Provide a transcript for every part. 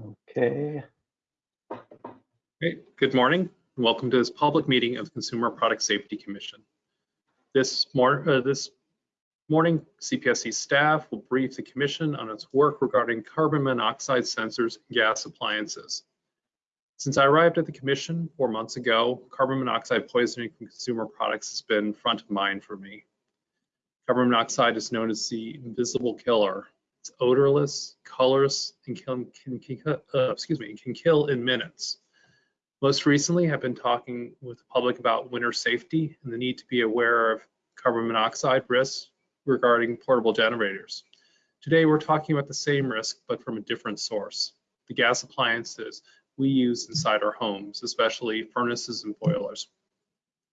Okay, Great. Good morning. and Welcome to this public meeting of the Consumer Product Safety Commission. This, mor- uh, this morning, CPSC staff will brief the commission on its work regarding carbon monoxide sensors and gas appliances. Since I arrived at the commission four months ago, carbon monoxide poisoning from consumer products has been front of mind for me. Carbon monoxide is known as the invisible killer. It's odorless, colorless, and can, can, can uh, excuse me, can kill in minutes. Most recently, I've been talking with the public about winter safety and the need to be aware of carbon monoxide risks regarding portable generators. Today, we're talking about the same risk, but from a different source, the gas appliances we use inside our homes, especially furnaces and boilers.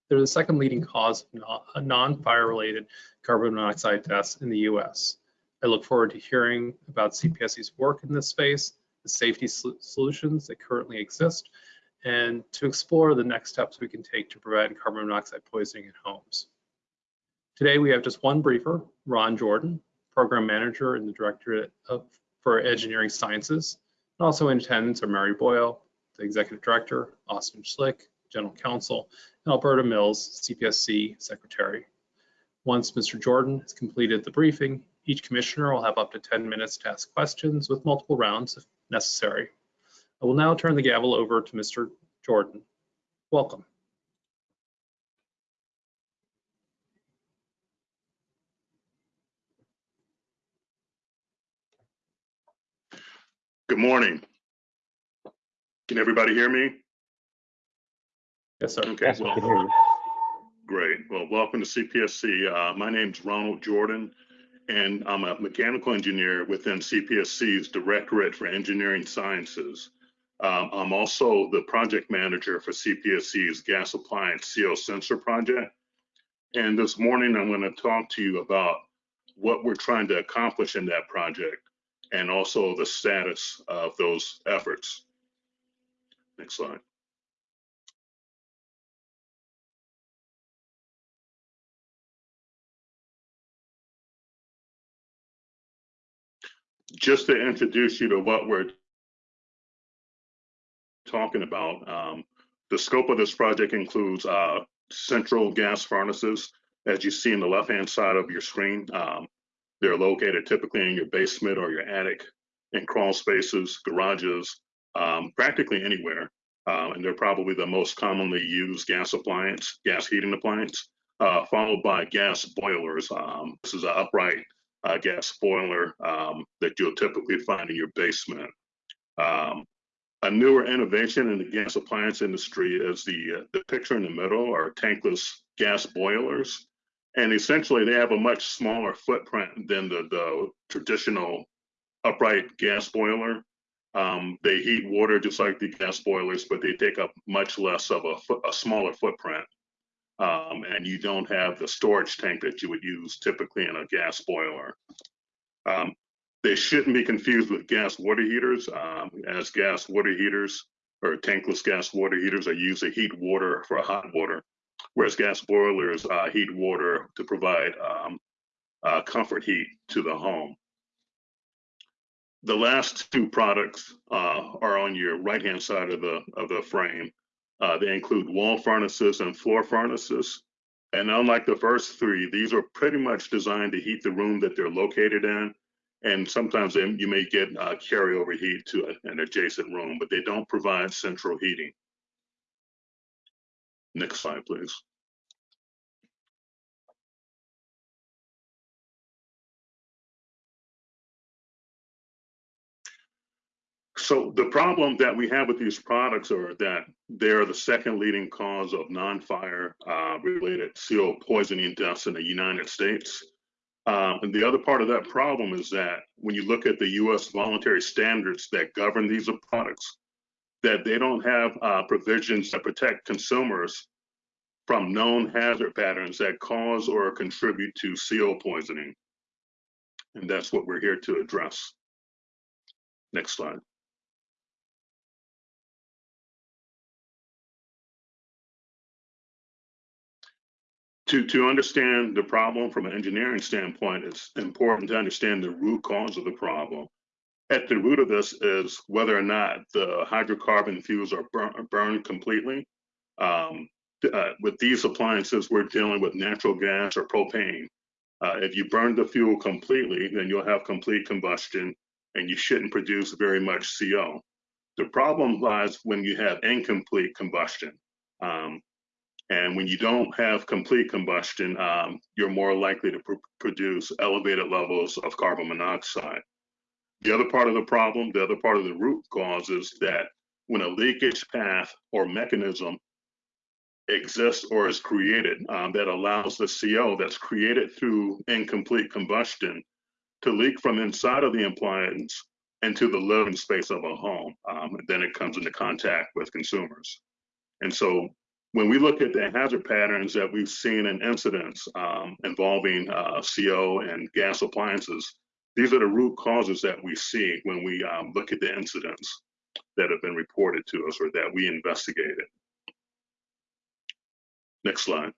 They're the second leading cause of non-fire related carbon monoxide deaths in the US. I look forward to hearing about CPSC's work in this space, the safety sol- solutions that currently exist, and to explore the next steps we can take to prevent carbon monoxide poisoning in homes. Today, we have just one briefer, Ron Jordan, Program Manager in the Directorate of, for Engineering Sciences. And also in attendance are Mary Boyle, the Executive Director, Austin Schlick, General Counsel, and Alberta Mills, CPSC Secretary. Once Mr. Jordan has completed the briefing, each commissioner will have up to 10 minutes to ask questions with multiple rounds if necessary. I will now turn the gavel over to Mr. Jordan. Welcome. Good morning. Can everybody hear me? Yes, sir. Okay, yes, we can well, hear you. great. Well, welcome to CPSC. Uh, my name's Ronald Jordan, and I'm a mechanical engineer within CPSC's Directorate for Engineering Sciences. Um, I'm also the project manager for CPSC's gas appliance CO sensor project. And this morning, I'm going to talk to you about what we're trying to accomplish in that project and also the status of those efforts. Next slide. Just to introduce you to what we're talking about, um, the scope of this project includes uh, central gas furnaces, as you see in the left-hand side of your screen. Um, they're located typically in your basement or your attic, in crawl spaces, garages, um, practically anywhere. Um, and they're probably the most commonly used gas appliance, gas heating appliance, uh, followed by gas boilers. Um, this is an upright uh, gas boiler um, that you'll typically find in your basement. Um, a newer innovation in the gas appliance industry is the, uh, the picture in the middle are tankless gas boilers. And essentially they have a much smaller footprint than the, the traditional upright gas boiler. Um, they heat water just like the gas boilers, but they take up much less of a, a smaller footprint. Um, and you don't have the storage tank that you would use typically in a gas boiler. Um, they shouldn't be confused with gas water heaters, um, as gas water heaters or tankless gas water heaters are used to heat water for hot water, whereas gas boilers uh, heat water to provide um, uh, comfort heat to the home. The last two products uh, are on your right-hand side of the of the frame. Uh, they include wall furnaces and floor furnaces. And unlike the first three, these are pretty much designed to heat the room that they're located in. And sometimes they, you may get uh, carryover heat to an adjacent room, but they don't provide central heating. Next slide, please. So the problem that we have with these products are that they're the second leading cause of non-fire uh, related CO poisoning deaths in the United States. Um, and the other part of that problem is that when you look at the U.S. voluntary standards that govern these products, that they don't have uh, provisions that protect consumers from known hazard patterns that cause or contribute to CO poisoning. And that's what we're here to address. Next slide. To to understand the problem from an engineering standpoint, it's important to understand the root cause of the problem. at the root of this is whether or not the hydrocarbon fuels are burn, burned completely. Um, uh, with these appliances, we're dealing with natural gas or propane. Uh, if you burn the fuel completely, then you'll have complete combustion and you shouldn't produce very much CO. The problem lies when you have incomplete combustion. Um, and when you don't have complete combustion, um, you're more likely to pr produce elevated levels of carbon monoxide. The other part of the problem, the other part of the root cause is that when a leakage path or mechanism exists or is created um, that allows the CO that's created through incomplete combustion to leak from inside of the appliance into the living space of a home. Um, then it comes into contact with consumers. And so when we look at the hazard patterns that we've seen in incidents um, involving uh, CO and gas appliances, these are the root causes that we see when we um, look at the incidents that have been reported to us or that we investigated. Next slide.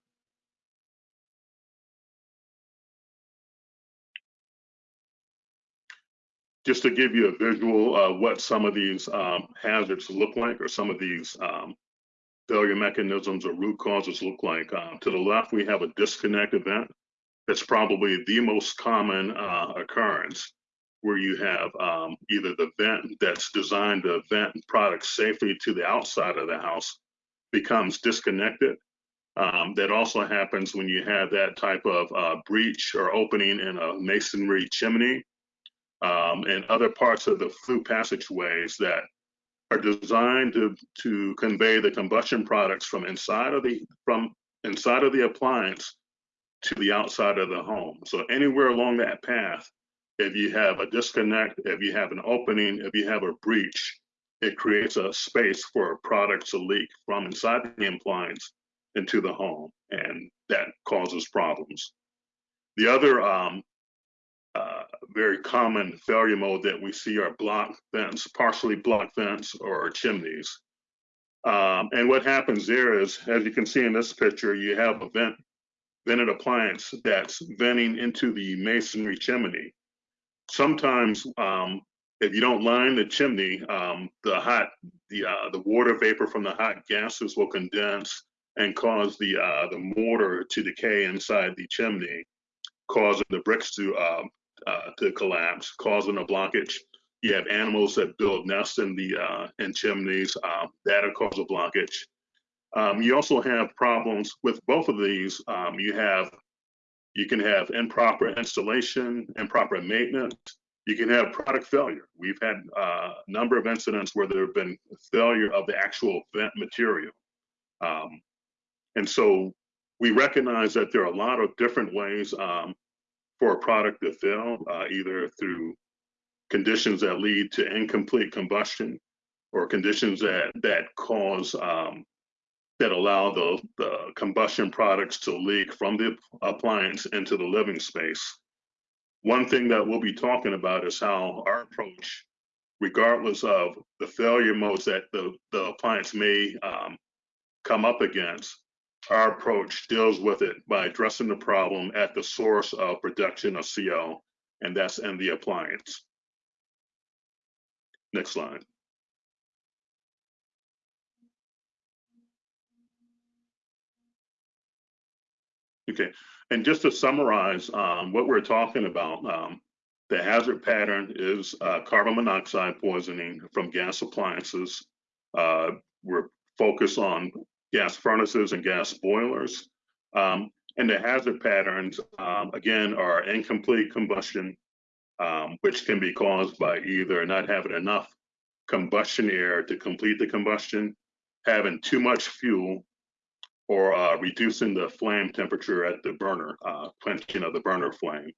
Just to give you a visual of what some of these um, hazards look like or some of these um, failure mechanisms or root causes look like. Uh, to the left, we have a disconnect event. That's probably the most common uh, occurrence where you have um, either the vent that's designed to vent products safely to the outside of the house becomes disconnected um, that also happens when you have that type of uh, breach or opening in a masonry chimney um, and other parts of the flue passageways that are designed to, to convey the combustion products from inside of the from inside of the appliance to the outside of the home. So anywhere along that path, if you have a disconnect, if you have an opening, if you have a breach, it creates a space for products to leak from inside the appliance into the home, and that causes problems. The other um, uh, very common failure mode that we see are block vents, partially blocked vents or chimneys. Um, and what happens there is, as you can see in this picture, you have a vent, vented appliance that's venting into the masonry chimney. Sometimes, um, if you don't line the chimney, um, the hot, the uh, the water vapor from the hot gases will condense and cause the uh, the mortar to decay inside the chimney, causing the bricks to uh, uh, to collapse, causing a blockage. You have animals that build nests in the uh, in chimneys um, that'll cause a blockage. Um, you also have problems with both of these. Um, you have you can have improper installation, improper maintenance. You can have product failure. We've had uh, a number of incidents where there have been failure of the actual vent material. Um, and so we recognize that there are a lot of different ways um, for a product to fail, uh, either through conditions that lead to incomplete combustion or conditions that that cause um, that allow the, the combustion products to leak from the appliance into the living space. One thing that we'll be talking about is how our approach, regardless of the failure modes that the, the appliance may um, come up against, our approach deals with it by addressing the problem at the source of production of CO, and that's in the appliance. Next slide. Okay, and just to summarize um, what we're talking about, um, the hazard pattern is uh, carbon monoxide poisoning from gas appliances. Uh, we're focused on gas furnaces and gas boilers. Um, and the hazard patterns, um, again, are incomplete combustion, um, which can be caused by either not having enough combustion air to complete the combustion, having too much fuel, or uh, reducing the flame temperature at the burner, uh, quenching of the burner flame.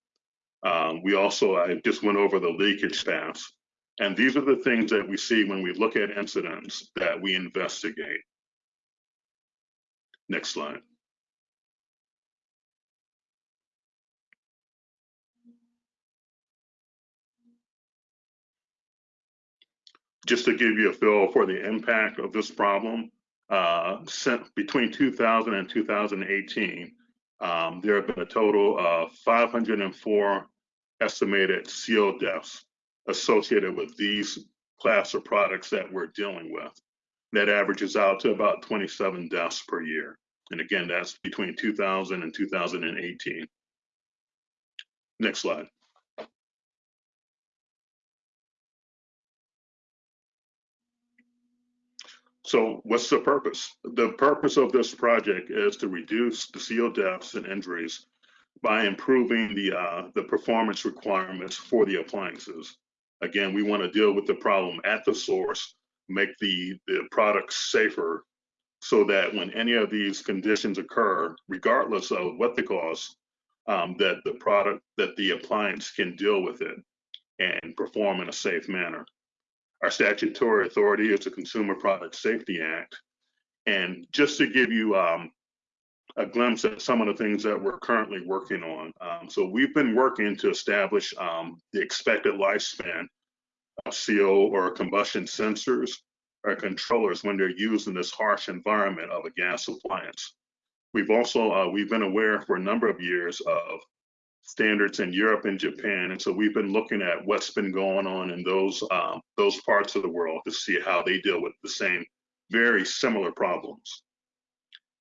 Um, we also, I just went over the leakage paths. And these are the things that we see when we look at incidents that we investigate. Next slide. Just to give you a feel for the impact of this problem, uh, between 2000 and 2018, um, there have been a total of 504 estimated CO deaths associated with these class of products that we're dealing with. That averages out to about 27 deaths per year. And again, that's between 2000 and 2018. Next slide. So what's the purpose? The purpose of this project is to reduce the CO deaths and injuries by improving the uh, the performance requirements for the appliances. Again, we want to deal with the problem at the source, make the, the products safer so that when any of these conditions occur, regardless of what the cause, um, that the product, that the appliance can deal with it and perform in a safe manner. Our statutory authority is the Consumer Product Safety Act. And just to give you um, a glimpse at some of the things that we're currently working on. Um, so we've been working to establish um, the expected lifespan CO or combustion sensors or controllers when they're used in this harsh environment of a gas appliance. We've also, uh, we've been aware for a number of years of standards in Europe and Japan. And so we've been looking at what's been going on in those, um, those parts of the world to see how they deal with the same very similar problems.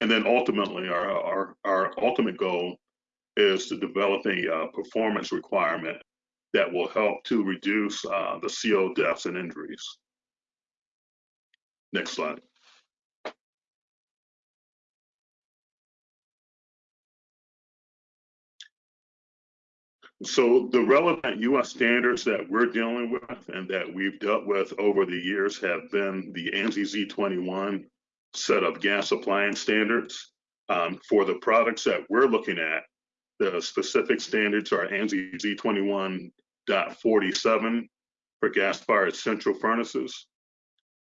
And then ultimately, our, our, our ultimate goal is to develop a uh, performance requirement that will help to reduce uh, the CO deaths and injuries. Next slide. So the relevant US standards that we're dealing with and that we've dealt with over the years have been the ANSI Z21 set of gas appliance standards. Um, for the products that we're looking at, the specific standards are ANSI Z21.47 for gas-fired central furnaces,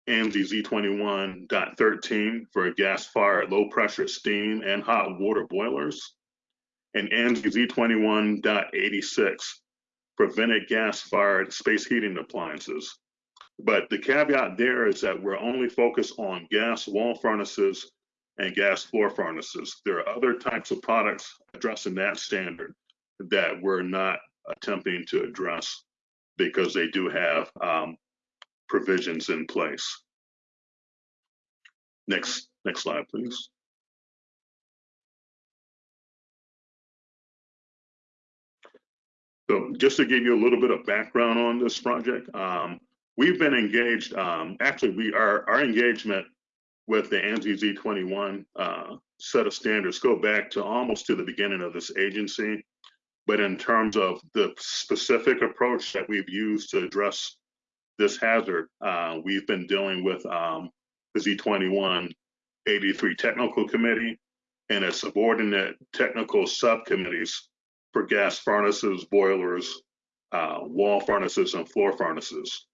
ANSI Z21.13 for gas-fired low-pressure steam and hot water boilers, and ANSI Z21.86 for vented gas-fired space heating appliances. But the caveat there is that we're only focused on gas wall furnaces and gas floor furnaces. There are other types of products addressing that standard that we're not attempting to address because they do have um, provisions in place. Next, next slide, please. So just to give you a little bit of background on this project, um, we've been engaged, um, actually we are, our engagement with the ANSI Z21 uh, set of standards go back to almost to the beginning of this agency. But in terms of the specific approach that we've used to address this hazard, uh, we've been dealing with um, the Z21 83 Technical Committee and its subordinate technical subcommittees for gas furnaces, boilers, uh, wall furnaces, and floor furnaces.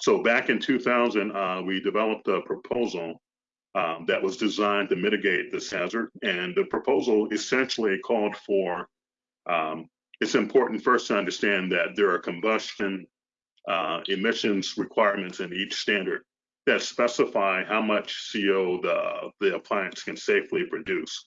So back in 2000, uh, we developed a proposal um, that was designed to mitigate this hazard. And the proposal essentially called for, um, it's important first to understand that there are combustion uh, emissions requirements in each standard that specify how much CO the, the appliance can safely produce.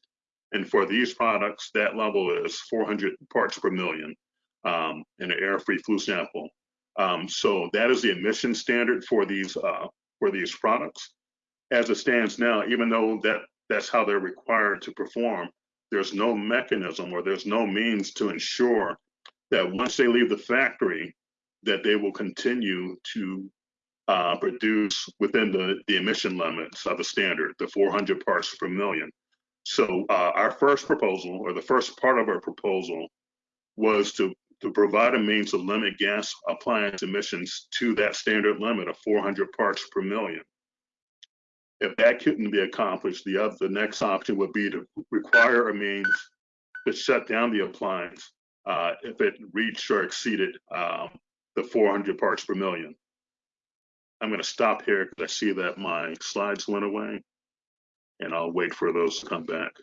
And for these products, that level is 400 parts per million um, in an air-free flue sample. Um, so that is the emission standard for these uh, for these products. As it stands now, even though that that's how they're required to perform, there's no mechanism or there's no means to ensure that once they leave the factory, that they will continue to uh, produce within the, the emission limits of the standard, the 400 parts per million. So uh, our first proposal, or the first part of our proposal, was to, to provide a means to limit gas appliance emissions to that standard limit of 400 parts per million. If that couldn't be accomplished, the other, the next option would be to require a means to shut down the appliance uh, if it reached or exceeded um, the 400 parts per million. I'm going to stop here because I see that my slides went away and I'll wait for those to come back.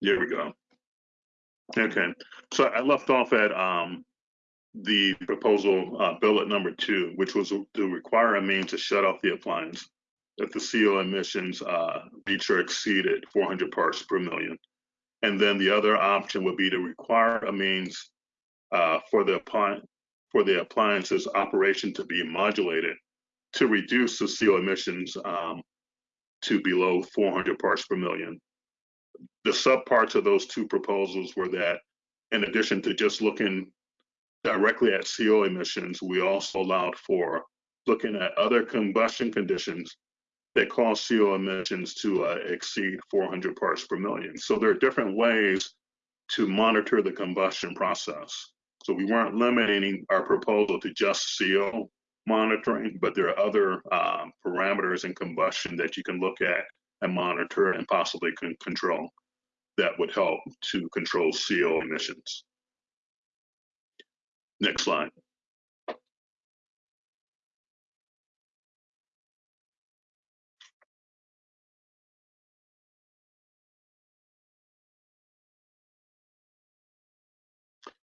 There we go. Okay, so I left off at um, the proposal uh, bullet number two, which was to require a means to shut off the appliance if the CO emissions uh, reach or exceeded 400 parts per million. And then the other option would be to require a means uh, for the appliance for the appliance's operation to be modulated to reduce the CO emissions um, to below 400 parts per million. The subparts of those two proposals were that in addition to just looking directly at CO emissions, we also allowed for looking at other combustion conditions that cause CO emissions to uh, exceed 400 parts per million. So there are different ways to monitor the combustion process. So we weren't limiting our proposal to just CO monitoring, but there are other um, parameters in combustion that you can look at and monitor and possibly can control that would help to control CO emissions. Next slide.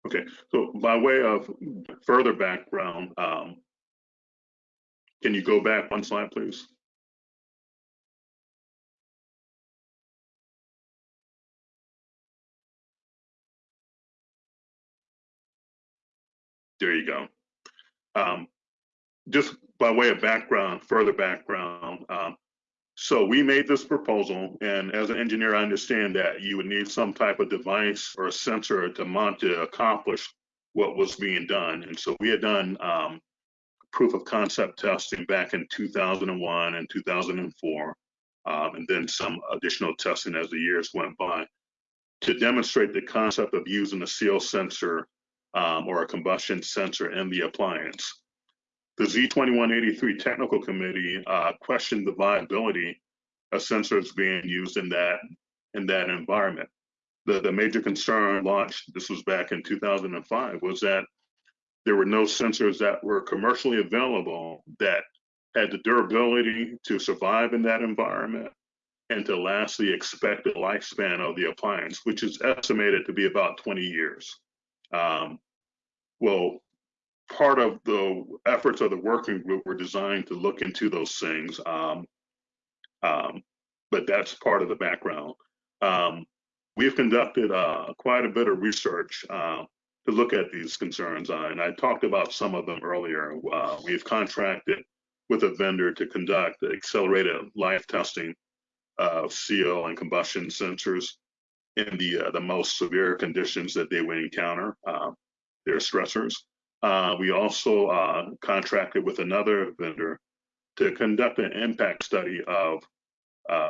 Okay, so by way of further background, um, can you go back one slide, please? There you go. Um, just by way of background, further background, um, so we made this proposal, and as an engineer, I understand that you would need some type of device or a sensor to mount to accomplish what was being done. And so we had done um, proof of concept testing back in 2001 and 2004, um, and then some additional testing as the years went by to demonstrate the concept of using a CO sensor um, or a combustion sensor in the appliance. The Z2183 Technical Committee uh, questioned the viability of sensors being used in that in that environment. The, the major concern launched, this was back in 2005, was that there were no sensors that were commercially available that had the durability to survive in that environment and to last the expected lifespan of the appliance, which is estimated to be about 20 years. Um, well, part of the efforts of the working group were designed to look into those things. Um, um, but that's part of the background. Um, we've conducted uh, quite a bit of research uh, to look at these concerns, uh, and I talked about some of them earlier. Uh, we've contracted with a vendor to conduct accelerated life testing of CO and combustion sensors in the uh, the most severe conditions that they would encounter, uh, their stressors. Uh, we also uh, contracted with another vendor to conduct an impact study of uh,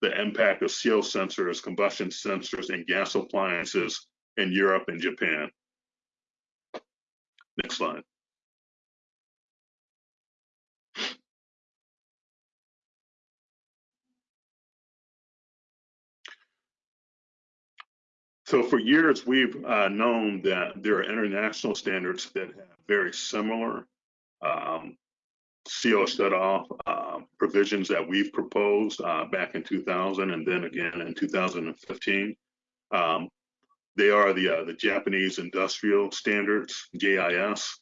the impact of CO sensors, combustion sensors, and gas appliances in Europe and Japan. Next slide. So for years, we've uh, known that there are international standards that have very similar um, CO shut-off uh, provisions that we've proposed uh, back in 2000 and then again in 2015. Um, they are the uh, the Japanese industrial standards, JIS,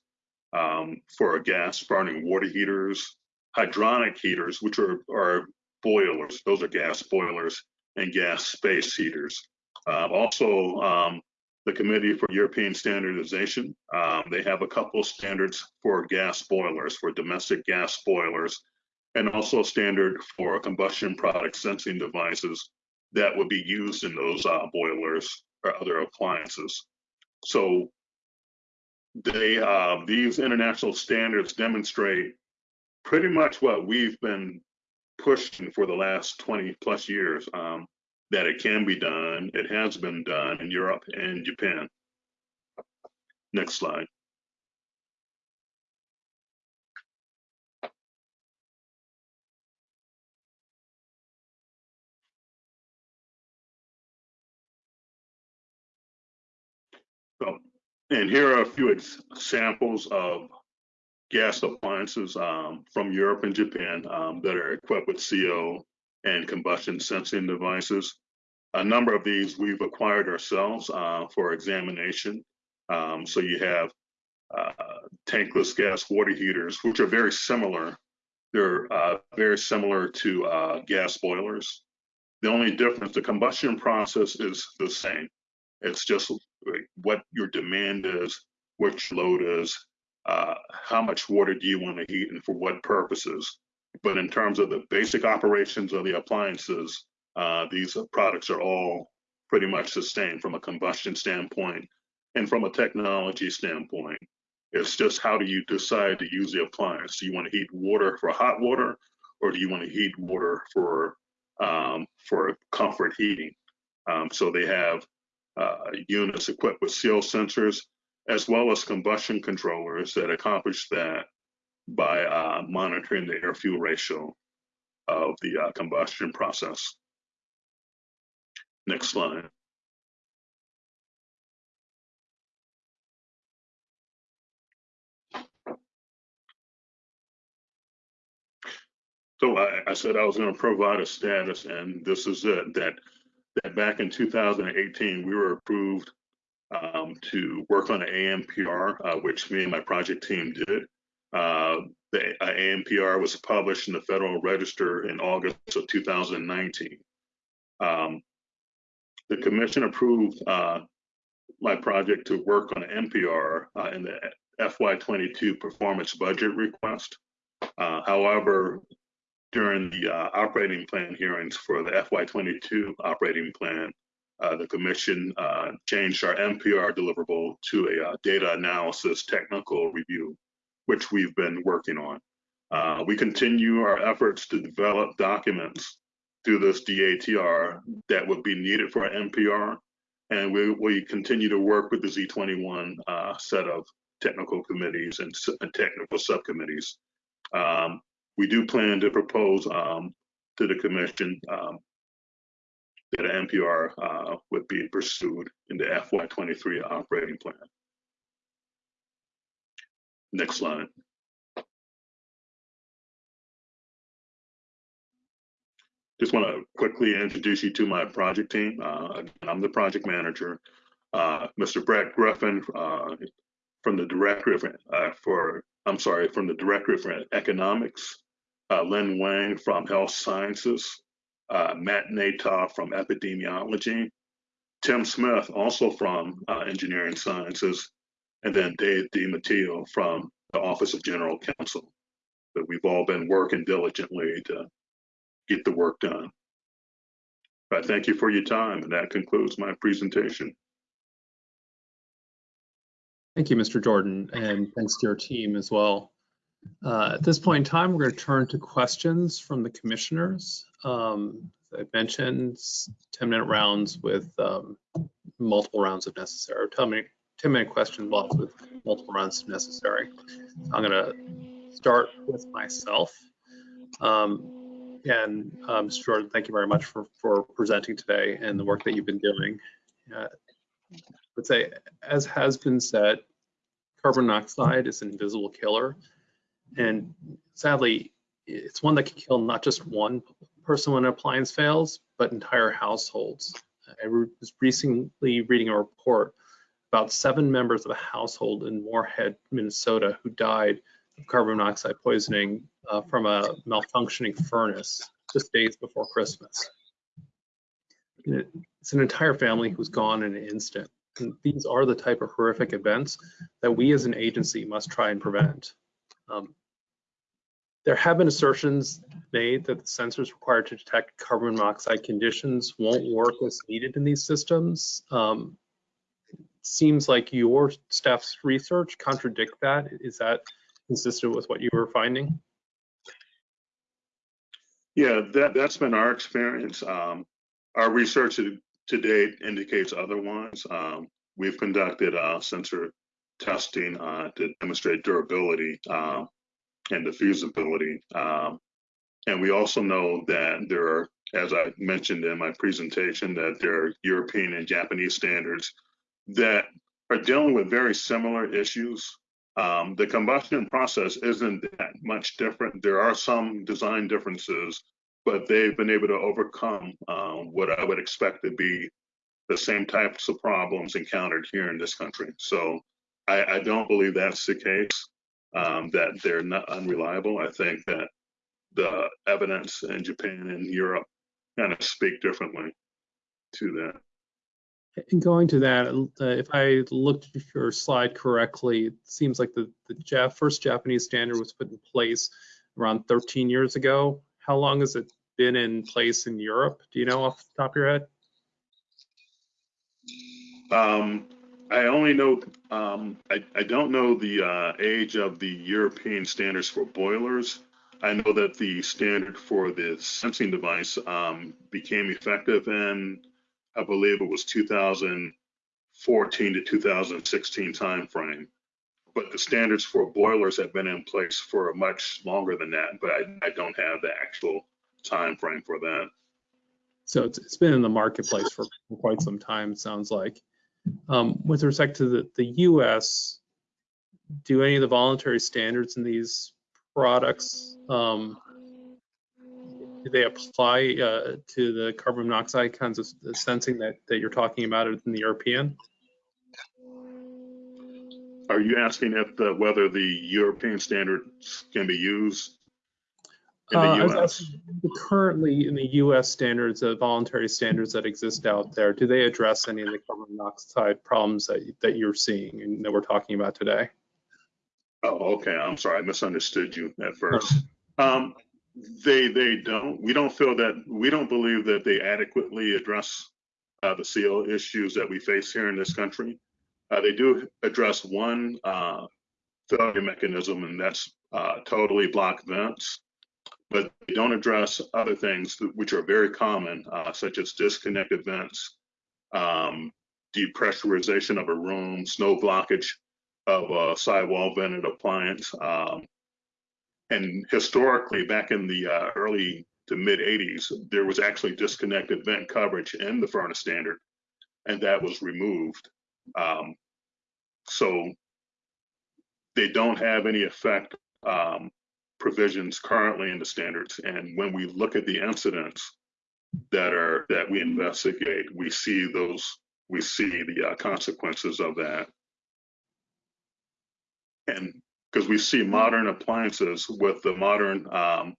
um, for gas burning water heaters, hydronic heaters, which are, are boilers, those are gas boilers, and gas space heaters. Uh, also, um, the Committee for European Standardization, um, they have a couple standards for gas boilers, for domestic gas boilers, and also a standard for combustion product sensing devices that would be used in those uh, boilers or other appliances. So they uh, these international standards demonstrate pretty much what we've been pushing for the last 20 plus years. Um, that it can be done. It has been done in Europe and Japan. Next slide. So, and here are a few examples of gas appliances um, from Europe and Japan um, that are equipped with CO and combustion sensing devices. a number of these we've acquired ourselves uh, for examination. Um, so you have uh, tankless gas water heaters, which are very similar. They're uh, very similar to uh, gas boilers. The only difference, the combustion process is the same. It's just what your demand is, your load is, uh, how much water do you want to heat and for what purposes. But in terms of the basic operations of the appliances, uh, these products are all pretty much same from a combustion standpoint and from a technology standpoint. It's just how do you decide to use the appliance? Do you want to heat water for hot water, or do you want to heat water for um, for comfort heating? Um, so they have uh, units equipped with CO sensors as well as combustion controllers that accomplish that by uh, monitoring the air fuel ratio of the uh, combustion process. Next slide. So I, I said I was going to provide a status, and this is it. That that back in 2018 we were approved um, to work on an ANPR, uh, which me and my project team did. Uh, the uh, ANPR was published in the Federal Register in August of 2019. Um, the commission approved uh, my project to work on NPR uh, in the FY22 performance budget request. Uh, however, during the uh, operating plan hearings for the FY22 operating plan, the commission changed our NPR deliverable to a data analysis technical review, which we've been working on. Uh, we continue our efforts to develop documents through this DATR that would be needed for our NPR, and we, we continue to work with the Z21 uh, set of technical committees and, and technical subcommittees. Um, we do plan to propose um, to the commission um, that an NPR uh, would be pursued in the FY23 operating plan. Next slide. Just want to quickly introduce you to my project team. Uh, I'm the project manager. Uh, Mr. Brett Griffin uh, from the Directorate uh, for, I'm sorry, from the Directorate for Economics uh, Lynn Wang from Health Sciences, uh, Matt Natoff from Epidemiology, Tim Smith also from Engineering Sciences, and then Dave DiMatteo from the Office of General Counsel. That we've all been working diligently to get the work done. I thank you for your time, and that concludes my presentation. Thank you, Mr. Jordan, and thanks to your team as well. Uh, at this point in time, we're going to turn to questions from the commissioners. Um, I mentioned, 10 minute rounds with um, multiple rounds if necessary, 10 minute, 10 minute question blocks with multiple rounds if necessary. I'm going to start with myself. Um, and um, Mr. Jordan, thank you very much for, for presenting today and the work that you've been doing. Uh, I would say, as has been said, carbon monoxide is an invisible killer and sadly, it's one that can kill not just one person when an appliance fails, but entire households. I was recently reading a report about seven members of a household in Moorhead, Minnesota, who died of carbon monoxide poisoning uh, from a malfunctioning furnace just days before Christmas. It's an entire family who's gone in an instant. And these are the type of horrific events that we as an agency must try and prevent. Um, there have been assertions made that the sensors required to detect carbon monoxide conditions won't work as needed in these systems. Um, seems like your staff's research contradict that. Is that consistent with what you were finding? Yeah, that, that's been our experience. Um, our research to, date indicates otherwise. Um, we've conducted uh, sensor testing uh, to demonstrate durability. Uh, and the feasibility. Um, and we also know that there are, as I mentioned in my presentation, that there are European and Japanese standards that are dealing with very similar issues. Um, the combustion process isn't that much different. There are some design differences, but they've been able to overcome um, what I would expect to be the same types of problems encountered here in this country. So I, I don't believe that's the case, um, that they're not unreliable. I think that the evidence in Japan and Europe kind of speak differently to that. And going to that, uh, if I looked at your slide correctly, it seems like the, the first Japanese standard was put in place around 13 years ago. How long has it been in place in Europe? Do you know off the top of your head? Um, I only know, um, I, I don't know the uh, age of the European standards for boilers. I know that the standard for the sensing device um, became effective in, I believe it was 2014 to 2016 timeframe. But the standards for boilers have been in place for much longer than that, but I, I don't have the actual time frame for that. So it's, it's been in the marketplace for quite some time, sounds like. Um, with respect to the, the US, do any of the voluntary standards in these products, um, they apply uh, to the carbon monoxide kinds of sensing that, that you're talking about in the European? Are you asking if the, whether the European standards can be used in Uh, the was US? asking, Currently, in the US standards, the voluntary standards that exist out there, do they address any of the carbon monoxide problems that, that you're seeing and that we're talking about today? Oh, okay. I'm sorry. I misunderstood you at first. Um, they they don't. We don't feel that. We don't believe that they adequately address uh, the CO issues that we face here in this country. Uh, they do address one uh, failure mechanism, and that's uh, totally block vents. But they don't address other things which are very common, uh, such as disconnected vents, um, depressurization of a room, snow blockage of a sidewall vented appliance. Um, and historically, back in the uh, early to mid 80s, there was actually disconnected vent coverage in the furnace standard, and that was removed. Um, so they don't have any effect um, provisions currently in the standards. And when we look at the incidents that are that we investigate, we see those we see the uh, consequences of that and because we see modern appliances with the modern um,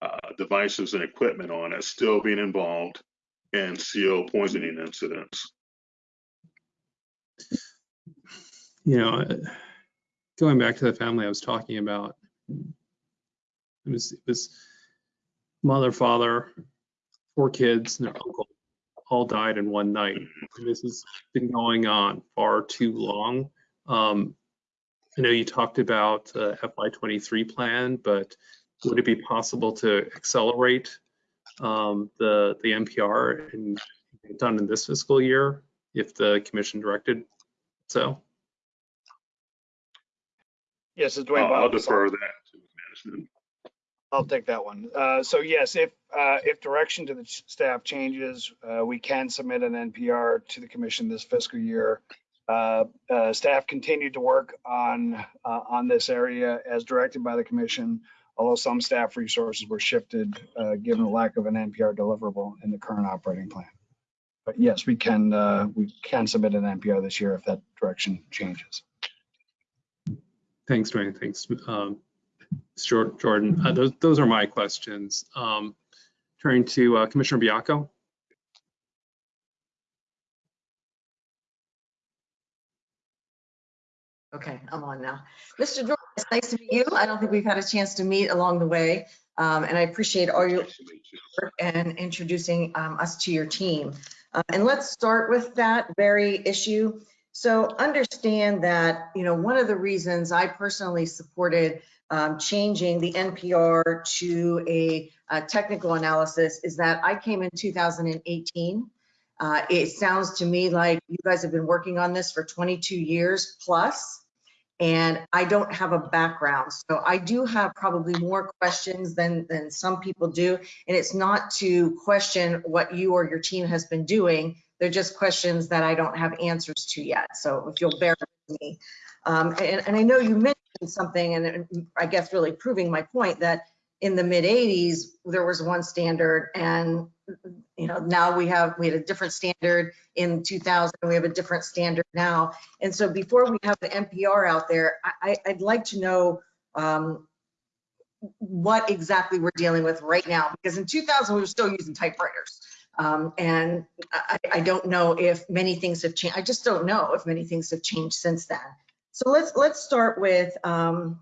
uh, devices and equipment on it still being involved in CO poisoning incidents. You know, going back to the family I was talking about, it was, it was mother, father, four kids, and their uncle all died in one night. And This has been going on far too long. Um, I know you talked about uh, FY23 plan, but would it be possible to accelerate um, the the NPR and get it done in this fiscal year if the commission directed so? Yes, it's DeWane I'll, I'll defer that to management. I'll take that one. Uh, So yes, if, uh, if direction to the staff changes, uh, we can submit an NPR to the commission this fiscal year. Uh, uh, Staff continued to work on, uh, on this area as directed by the commission, although some staff resources were shifted, uh, given the lack of an NPR deliverable in the current operating plan. But yes, we can, uh, we can submit an NPR this year if that direction changes. Thanks, DeWane. Thanks, um, Jordan. Uh, Those, those are my questions. Um, Turning to Commissioner Baiocco. Okay, I'm on now. Mr. Jordan, it's nice to meet you. I don't think we've had a chance to meet along the way. um, And I appreciate all your work and introducing um, us to your team. Uh, And let's start with that very issue. So understand that, you know, one of the reasons I personally supported um, changing the NPR to a a technical analysis is that I came in 2018. Uh, It sounds to me like you guys have been working on this for 22 years plus, and I don't have a background. So I do have probably more questions than, than some people do. And it's not to question what you or your team has been doing. They're just questions that I don't have answers to yet. So if you'll bear with me. Um, And, and I know you mentioned something, and I guess really proving my point, that in the mid 80s, there was one standard and, you know, now we have, we had a different standard in 2000, we have a different standard now. And so before we have the NPR out there, I, I'd like to know um, what exactly we're dealing with right now, because in 2000, we were still using typewriters. Um, and I, I don't know if many things have changed. I just don't know if many things have changed since then. So let's, let's start with, um,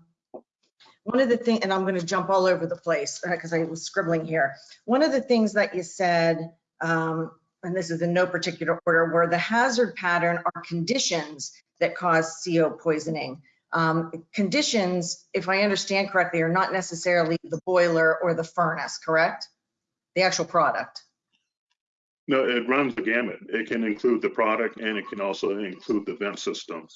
one of the things, and I'm going to jump all over the place because I was scribbling here. One of the things that you said, um, and this is in no particular order, were the hazard pattern are conditions that cause CO poisoning. Um, conditions, if I understand correctly, are not necessarily the boiler or the furnace, correct? The actual product. No, it runs the gamut. It can include the product and it can also include the vent system.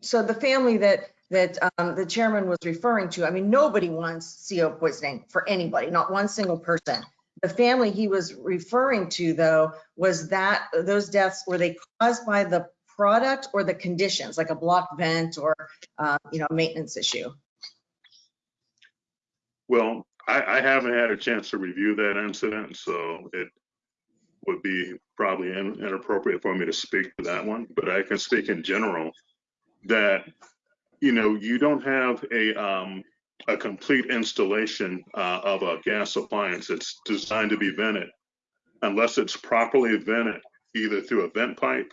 So the family that, that um, the chairman was referring to, I mean, nobody wants CO poisoning for anybody, not one single person. The family he was referring to though, was that, those deaths, were they caused by the product or the conditions, like a blocked vent or, uh, you know, maintenance issue? Well, I, I haven't had a chance to review that incident, so it would be probably in- inappropriate for me to speak to that one, but I can speak in general that, you know, you don't have a, um, a complete installation, uh, of a gas appliance. That's designed to be vented. Unless it's properly vented either through a vent pipe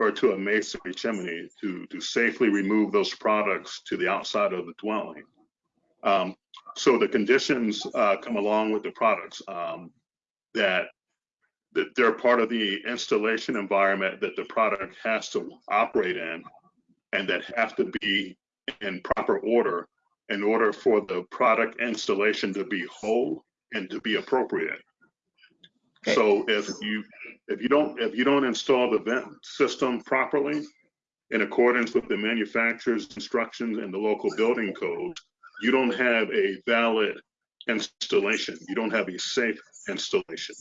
or to a masonry chimney to, to safely remove those products to the outside of the dwelling. Um, so the conditions uh, come along with the products um, that that they're part of the installation environment that the product has to operate in, and that have to be in proper order in order for the product installation to be whole and to be appropriate. Okay. So if you if you don't if you don't install the vent system properly in accordance with the manufacturer's instructions and the local building code, you don't have a valid installation. You don't have a safe installation.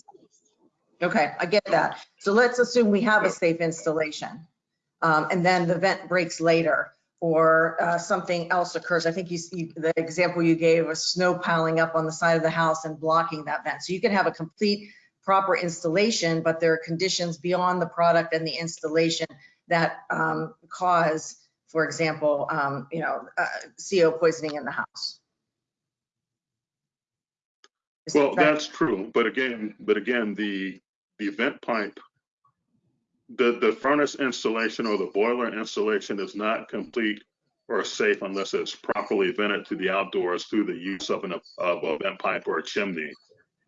Okay, I get that. So let's assume we have a safe installation. Um, and then the vent breaks later or uh, something else occurs. I think you, you, the example you gave was snow piling up on the side of the house and blocking that vent. So you can have a complete proper installation, but there are conditions beyond the product and the installation that um, cause, for example, um, you know, uh, CO poisoning in the house. Is Well, that- that's true, but again, but again, the, the vent pipe, the, the furnace installation or the boiler installation is not complete or safe unless it's properly vented to the outdoors through the use of an, of a vent pipe or a chimney.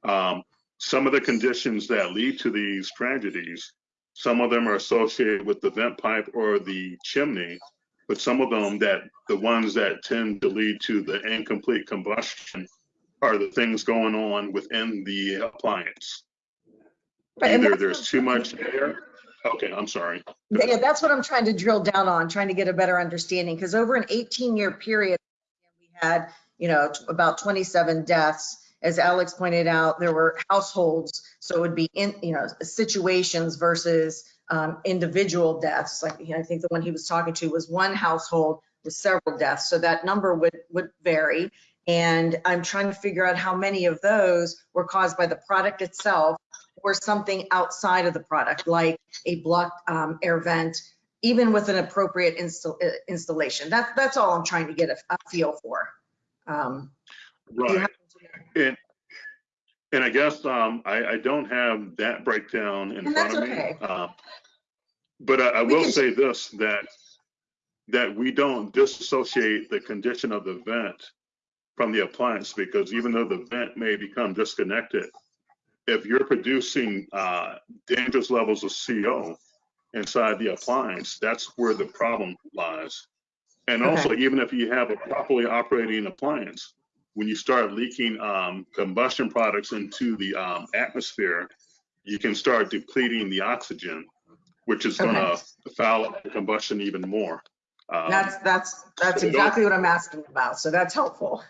Um, some of the conditions that lead to these tragedies, some of them are associated with the vent pipe or the chimney, but some of them that, the ones that tend to lead to the incomplete combustion are the things going on within the appliance. Either there's too much air. Okay, I'm sorry. Yeah, that's what I'm trying to drill down on, trying to get a better understanding, because over an 18-year period, we had, you know, about 27 deaths. As Alex pointed out, there were households, so it would be in, you know, situations versus um, individual deaths. Like, you know, I think the one he was talking to was one household with several deaths, so that number would, would vary. And I'm trying to figure out how many of those were caused by the product itself or something outside of the product, like a blocked um, air vent, even with an appropriate install, uh, installation. That, that's all I'm trying to get a, a feel for. Um, Right. happen to know? And, and I guess, um, I, I don't have that breakdown in And front of me. okay. Uh, But I, I will can- say this, that, that we don't disassociate the condition of the vent from the appliance, because even though the vent may become disconnected, if you're producing, uh, dangerous levels of CO inside the appliance, that's where the problem lies. And Okay. also, even if you have a properly operating appliance, when you start leaking um, combustion products into the um, atmosphere, you can start depleting the oxygen, which is going to foul up the combustion even more. Um, That's, that's, that's so exactly what I'm asking about. So that's helpful.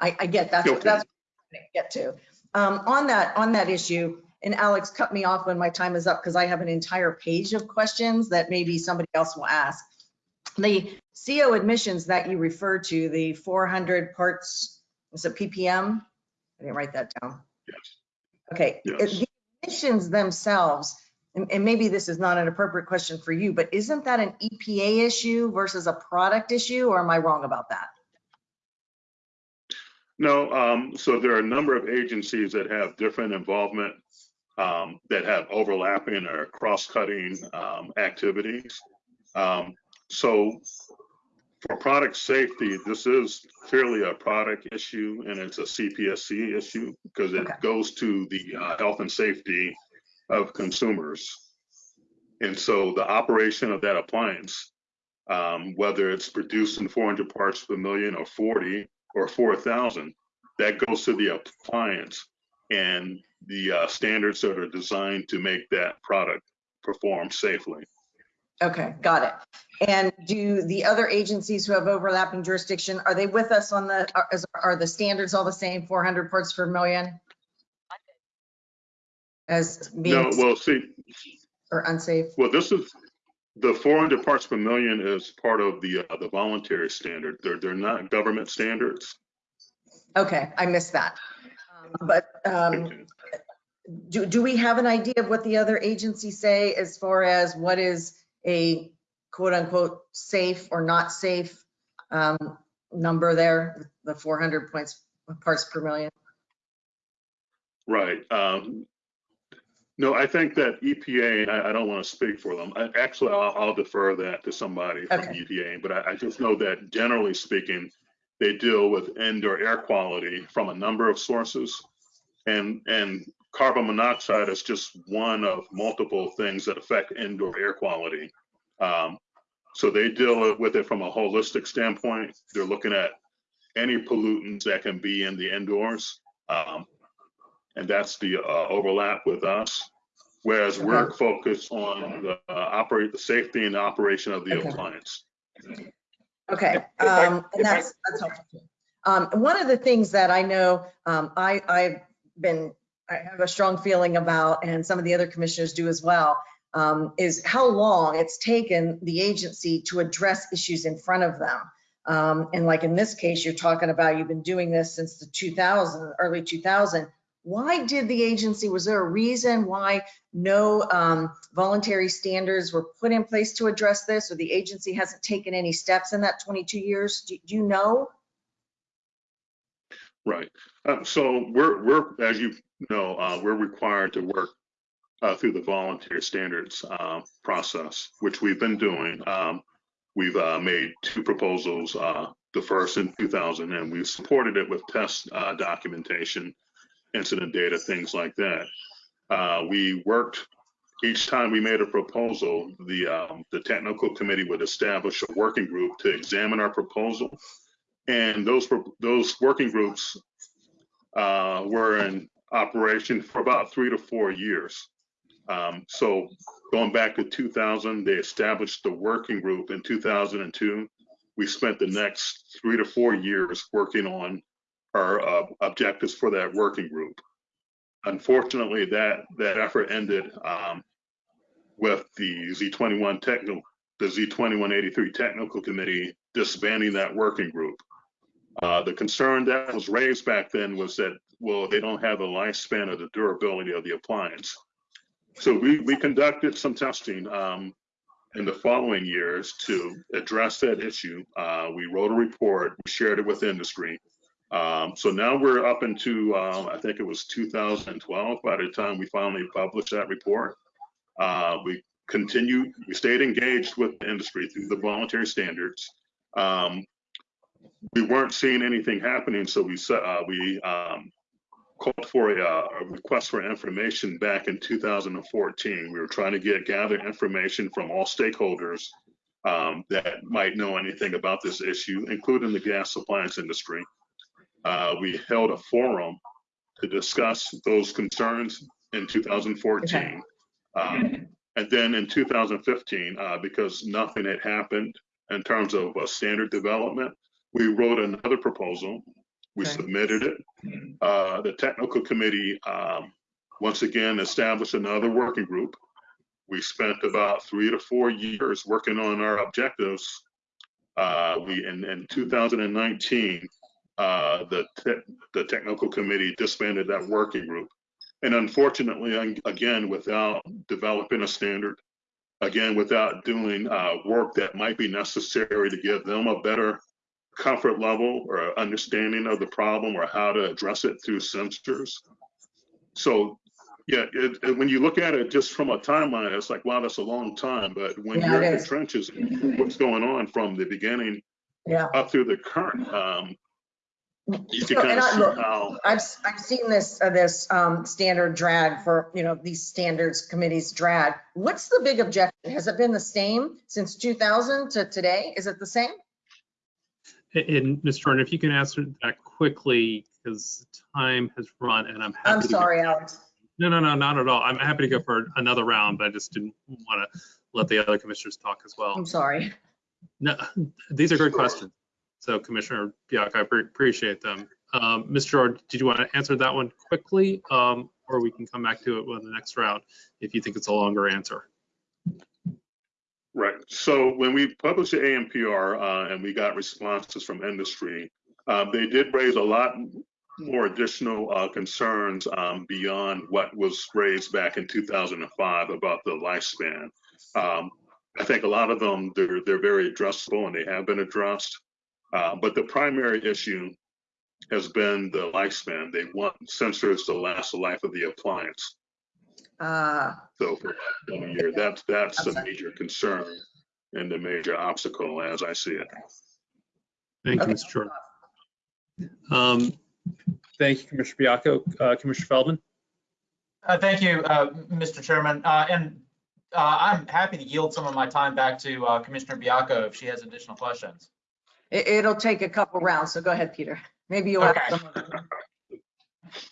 I, I get, that's, what Okay. that's what I get to. Um, on that, on that issue, and Alex cut me off when my time is up because I have an entire page of questions that maybe somebody else will ask. The CO admissions that you refer to, the 400 parts, Is it ppm? I didn't write that down. Yes. Okay, Yes. the emissions themselves, and, and maybe this is not an appropriate question for you, but isn't that an EPA issue versus a product issue, or am I wrong about that? No, um, so there are a number of agencies that have different involvement, um, that have overlapping or cross-cutting, um, activities. Um, so for product safety, this is clearly a product issue and it's a CPSC issue because it Okay. goes to the, uh, health and safety of consumers. And so the operation of that appliance, um, whether it's producing 400 parts per million or 40, or four thousand, that goes to the appliance and the uh, standards that are designed to make that product perform safely. Okay, got it. And do the other agencies who have overlapping jurisdiction, are they with us on the, are, are the standards all the same, 400 parts per million? As No, being, well, see, or unsafe? well, this is, the 400 parts per million is part of the, uh, the voluntary standard. They're, they're not government standards. Okay, I missed that. Um, But um, do, do we have an idea of what the other agencies say as far as what is a quote unquote safe or not safe um, number there, the 400 points, parts per million? Right. Um, no, I think that EPA, I, I don't want to speak for them. I, actually, I'll, I'll defer that to somebody from Okay. EPA, but I, I just know that generally speaking, they deal with indoor air quality from a number of sources. And, and carbon monoxide is just one of multiple things that affect indoor air quality. Um, so they deal with it from a holistic standpoint. They're looking at any pollutants that can be in the indoors. Um, and that's the uh, overlap with us. Whereas we're focused on the uh, operate, the safety and operation of the Okay. appliance. Okay, um, and that's, that's helpful. Um, one of the things that I know, um, I, I've been, I have a strong feeling about, and some of the other commissioners do as well, um, is how long it's taken the agency to address issues in front of them. Um, and like in this case, you're talking about, you've been doing this since the 2000, early 2000. Why did the agency, was there a reason why no um, voluntary standards were put in place to address this, or the agency hasn't taken any steps in that 22 years? Do do you know? Right. Um, so we're, we're, as you know, uh, we're required to work uh, through the voluntary standards uh, process, which we've been doing. Um, we've uh, made two proposals, uh, the first in 2000, and we've supported it with test uh, documentation, incident data, things like that. Uh, we worked each time we made a proposal, the um, the technical committee would establish a working group to examine our proposal and those those working groups uh, were in operation for about three to four years. Um, so going back to 2000, they established the working group in 2002. We spent the next three to four years working on our uh, objectives for that working group. Unfortunately, that that effort ended um, with the Z21 technical, the Z2183 technical committee disbanding that working group. Uh, the concern that was raised back then was that, well, they don't have the lifespan or the durability of the appliance. So we, we conducted some testing um, in the following years to address that issue. Uh, we wrote a report, we shared it with industry. Um, so now we're up into, um, I think it was 2012 by the time we finally published that report. Uh, we continued, we stayed engaged with the industry through the voluntary standards. Um, we weren't seeing anything happening, so we uh, we um, called for a, uh, a request for information back in 2014. We were trying to get gather information from all stakeholders um, that might know anything about this issue, including the gas appliance industry. Uh, we held a forum to discuss those concerns in 2014. Okay. Um, and then in 2015, uh, because nothing had happened in terms of uh, standard development, we wrote another proposal. We Okay. submitted it. Uh, the technical committee, um, once again, established another working group. We spent about three to four years working on our objectives. Uh, we, in, in 2019, uh, the, te- the technical committee disbanded that working group. And unfortunately, again, without developing a standard, again, without doing uh, work that might be necessary to give them a better comfort level or understanding of the problem or how to address it through sensors. So, yeah, it, it- when you look at it just from a timeline, it's like, wow, that's a long time. But when Yeah, you're in the trenches, what's going on from the beginning Yeah. up through the current, um, you can So, kind and of I- see look, how, I've, I've seen this, uh, this, um, standard drag for, you know, these standards committees drag. What's the big objection? Has it been the same since 2000 to today? Is it the same? And Ms. Jordan, if you can answer that quickly, because time has run and I'm happy. I'm to go- sorry, Alex. No, no, no, not at all. I'm happy to go for another round, but I just didn't want to let the other commissioners talk as well. I'm sorry. No, these are good questions. So Commissioner Baiocco, I pre- appreciate them. Um, Mr. George, did you want to answer that one quickly? Um, or we can come back to it with the next round if you think it's a longer answer. right. So when we published the ANPR, uh, and we got responses from industry, uh, they did raise a lot more additional, uh, concerns, um, beyond what was raised back in two thousand and five about the lifespan. Um, I think a lot of them, they're, they're very addressable and they have been addressed. Uh, but the primary issue has been the lifespan. They want sensors to last the life of the appliance. Uh, So for one year, that's, that's a major concern and a major obstacle as I see it. Thank you, Okay. Mr. Jordan. Um, thank you, Commissioner Baiocco. Uh, Commissioner Feldman? Uh, Thank you, uh, Mr. Chairman. Uh, And uh, I'm happy to yield some of my time back to uh, Commissioner Baiocco if she has additional questions. It, it'll take a couple rounds, so go ahead, Peter. Maybe you'll have Okay. some. of them.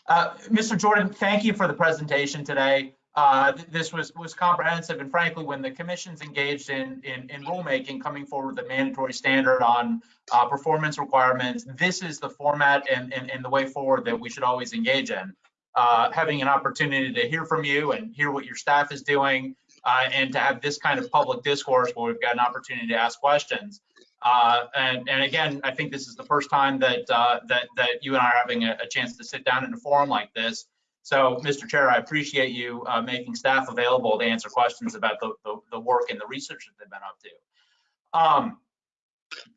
Uh, Mr. Jordan, thank you for the presentation today. Uh, th- This was, was comprehensive and frankly, when the commission's engaged in, in, in rulemaking, coming forward with a mandatory standard on uh, performance requirements, this is the format and, and, and the way forward that we should always engage in. Uh, Having an opportunity to hear from you and hear what your staff is doing uh, and to have this kind of public discourse where we've got an opportunity to ask questions. Uh, and, and again, I think this is the first time that, uh, that, that you and I are having a, a chance to sit down in a forum like this. So, Mr. Chair, I appreciate you, uh, making staff available to answer questions about the, the, the work and the research that they've been up to. Um,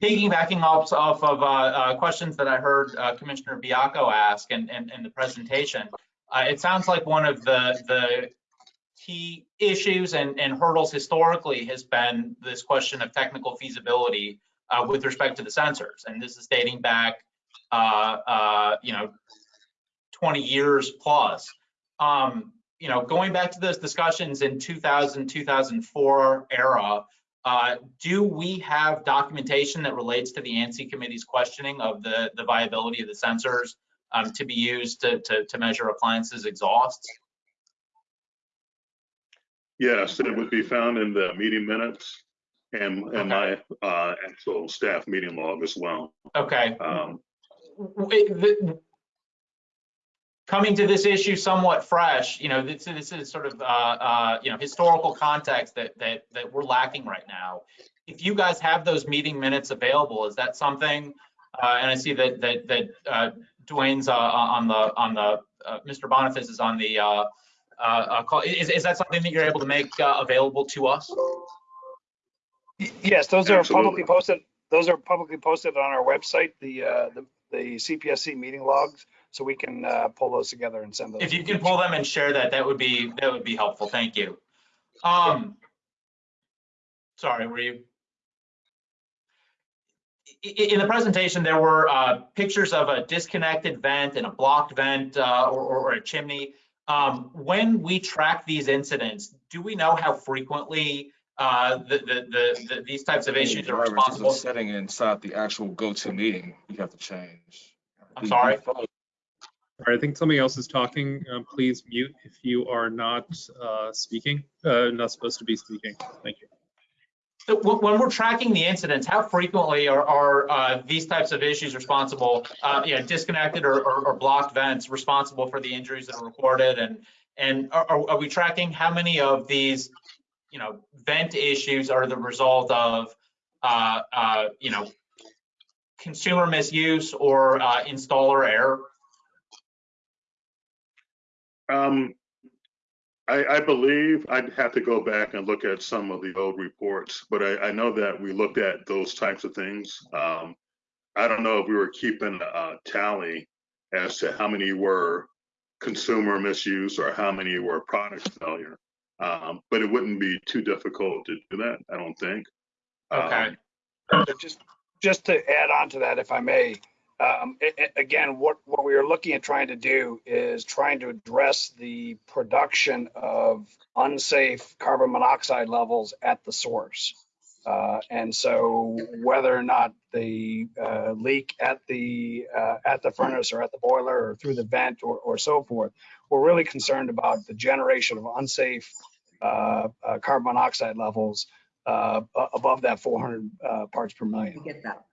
piggybacking off, off of, uh, uh, questions that I heard, Commissioner Baiocco ask and, and the presentation, it sounds like one of the, the key issues and, and hurdles historically has been this question of technical feasibility uh, with respect to the sensors. And this is dating back, uh, uh, you know, 20 years plus. Um, you know, going back to those discussions in 2000, 2004 era, uh, do we have documentation that relates to the ANSI committee's questioning of the, the viability of the sensors um, to be used to, to, to measure appliances exhausts? Yes, it would be found in the meeting minutes and, and my, uh, actual staff meeting log as well. Okay, Um, the- coming to this issue somewhat fresh, you know, this, this is sort of, uh, uh, you know, historical context that, that, that we're lacking right now. If you guys have those meeting minutes available, is that something, uh, and I see that, that, that, uh, Dwayne's, uh, on the, on the, uh, Mr. Boniface is on the, uh, uh, uh, call, is, is that something that you're able to make, uh, available to us? Y- Yes, those are Absolutely. publicly posted, those are publicly posted on our website, the, uh, the, the CPSC meeting logs. So we can, uh, pull those together and send those. If you can pull them and share that, that would be, that would be helpful. Thank you. Um, sorry, were you? I- i- In the presentation, there were, uh, pictures of a disconnected vent and a blocked vent, uh, or, or a chimney. Um, when we track these incidents, do we know how frequently, uh, the, the, the, the- these types of issues are Drivers, responsible? Setting inside the actual go-to meeting, you have to change. I'm The sorry? default- All right, I think somebody else is talking. Uh, please mute if you are not uh, speaking, uh, not supposed to be speaking. Thank you. So When when we're tracking the incidents, how frequently are, are uh, these types of issues responsible, uh, you know, disconnected or, or, or blocked vents responsible for the injuries that are recorded? And, and are, are are we tracking how many of these, you know, vent issues are the result of, uh, uh, you know, consumer misuse or uh, installer error? Um, I, I believe I'd have to go back and look at some of the old reports, but I, I know that we looked at those types of things. Um, I don't know if we were keeping a tally as to how many were consumer misuse or how many were product failure. Um, but it wouldn't be too difficult to do that, I don't think. Um, Okay. But Just, just to add on to that, if I may, um, a- a- again, what, what we are looking at trying to do is trying to address the production of unsafe carbon monoxide levels at the source. Uh, and so whether or not the, uh, leak at the, uh, at the furnace or at the boiler or through the vent or, or so forth, we're really concerned about the generation of unsafe, uh, uh, carbon monoxide levels, uh, above that 400, uh, parts per million. Get that.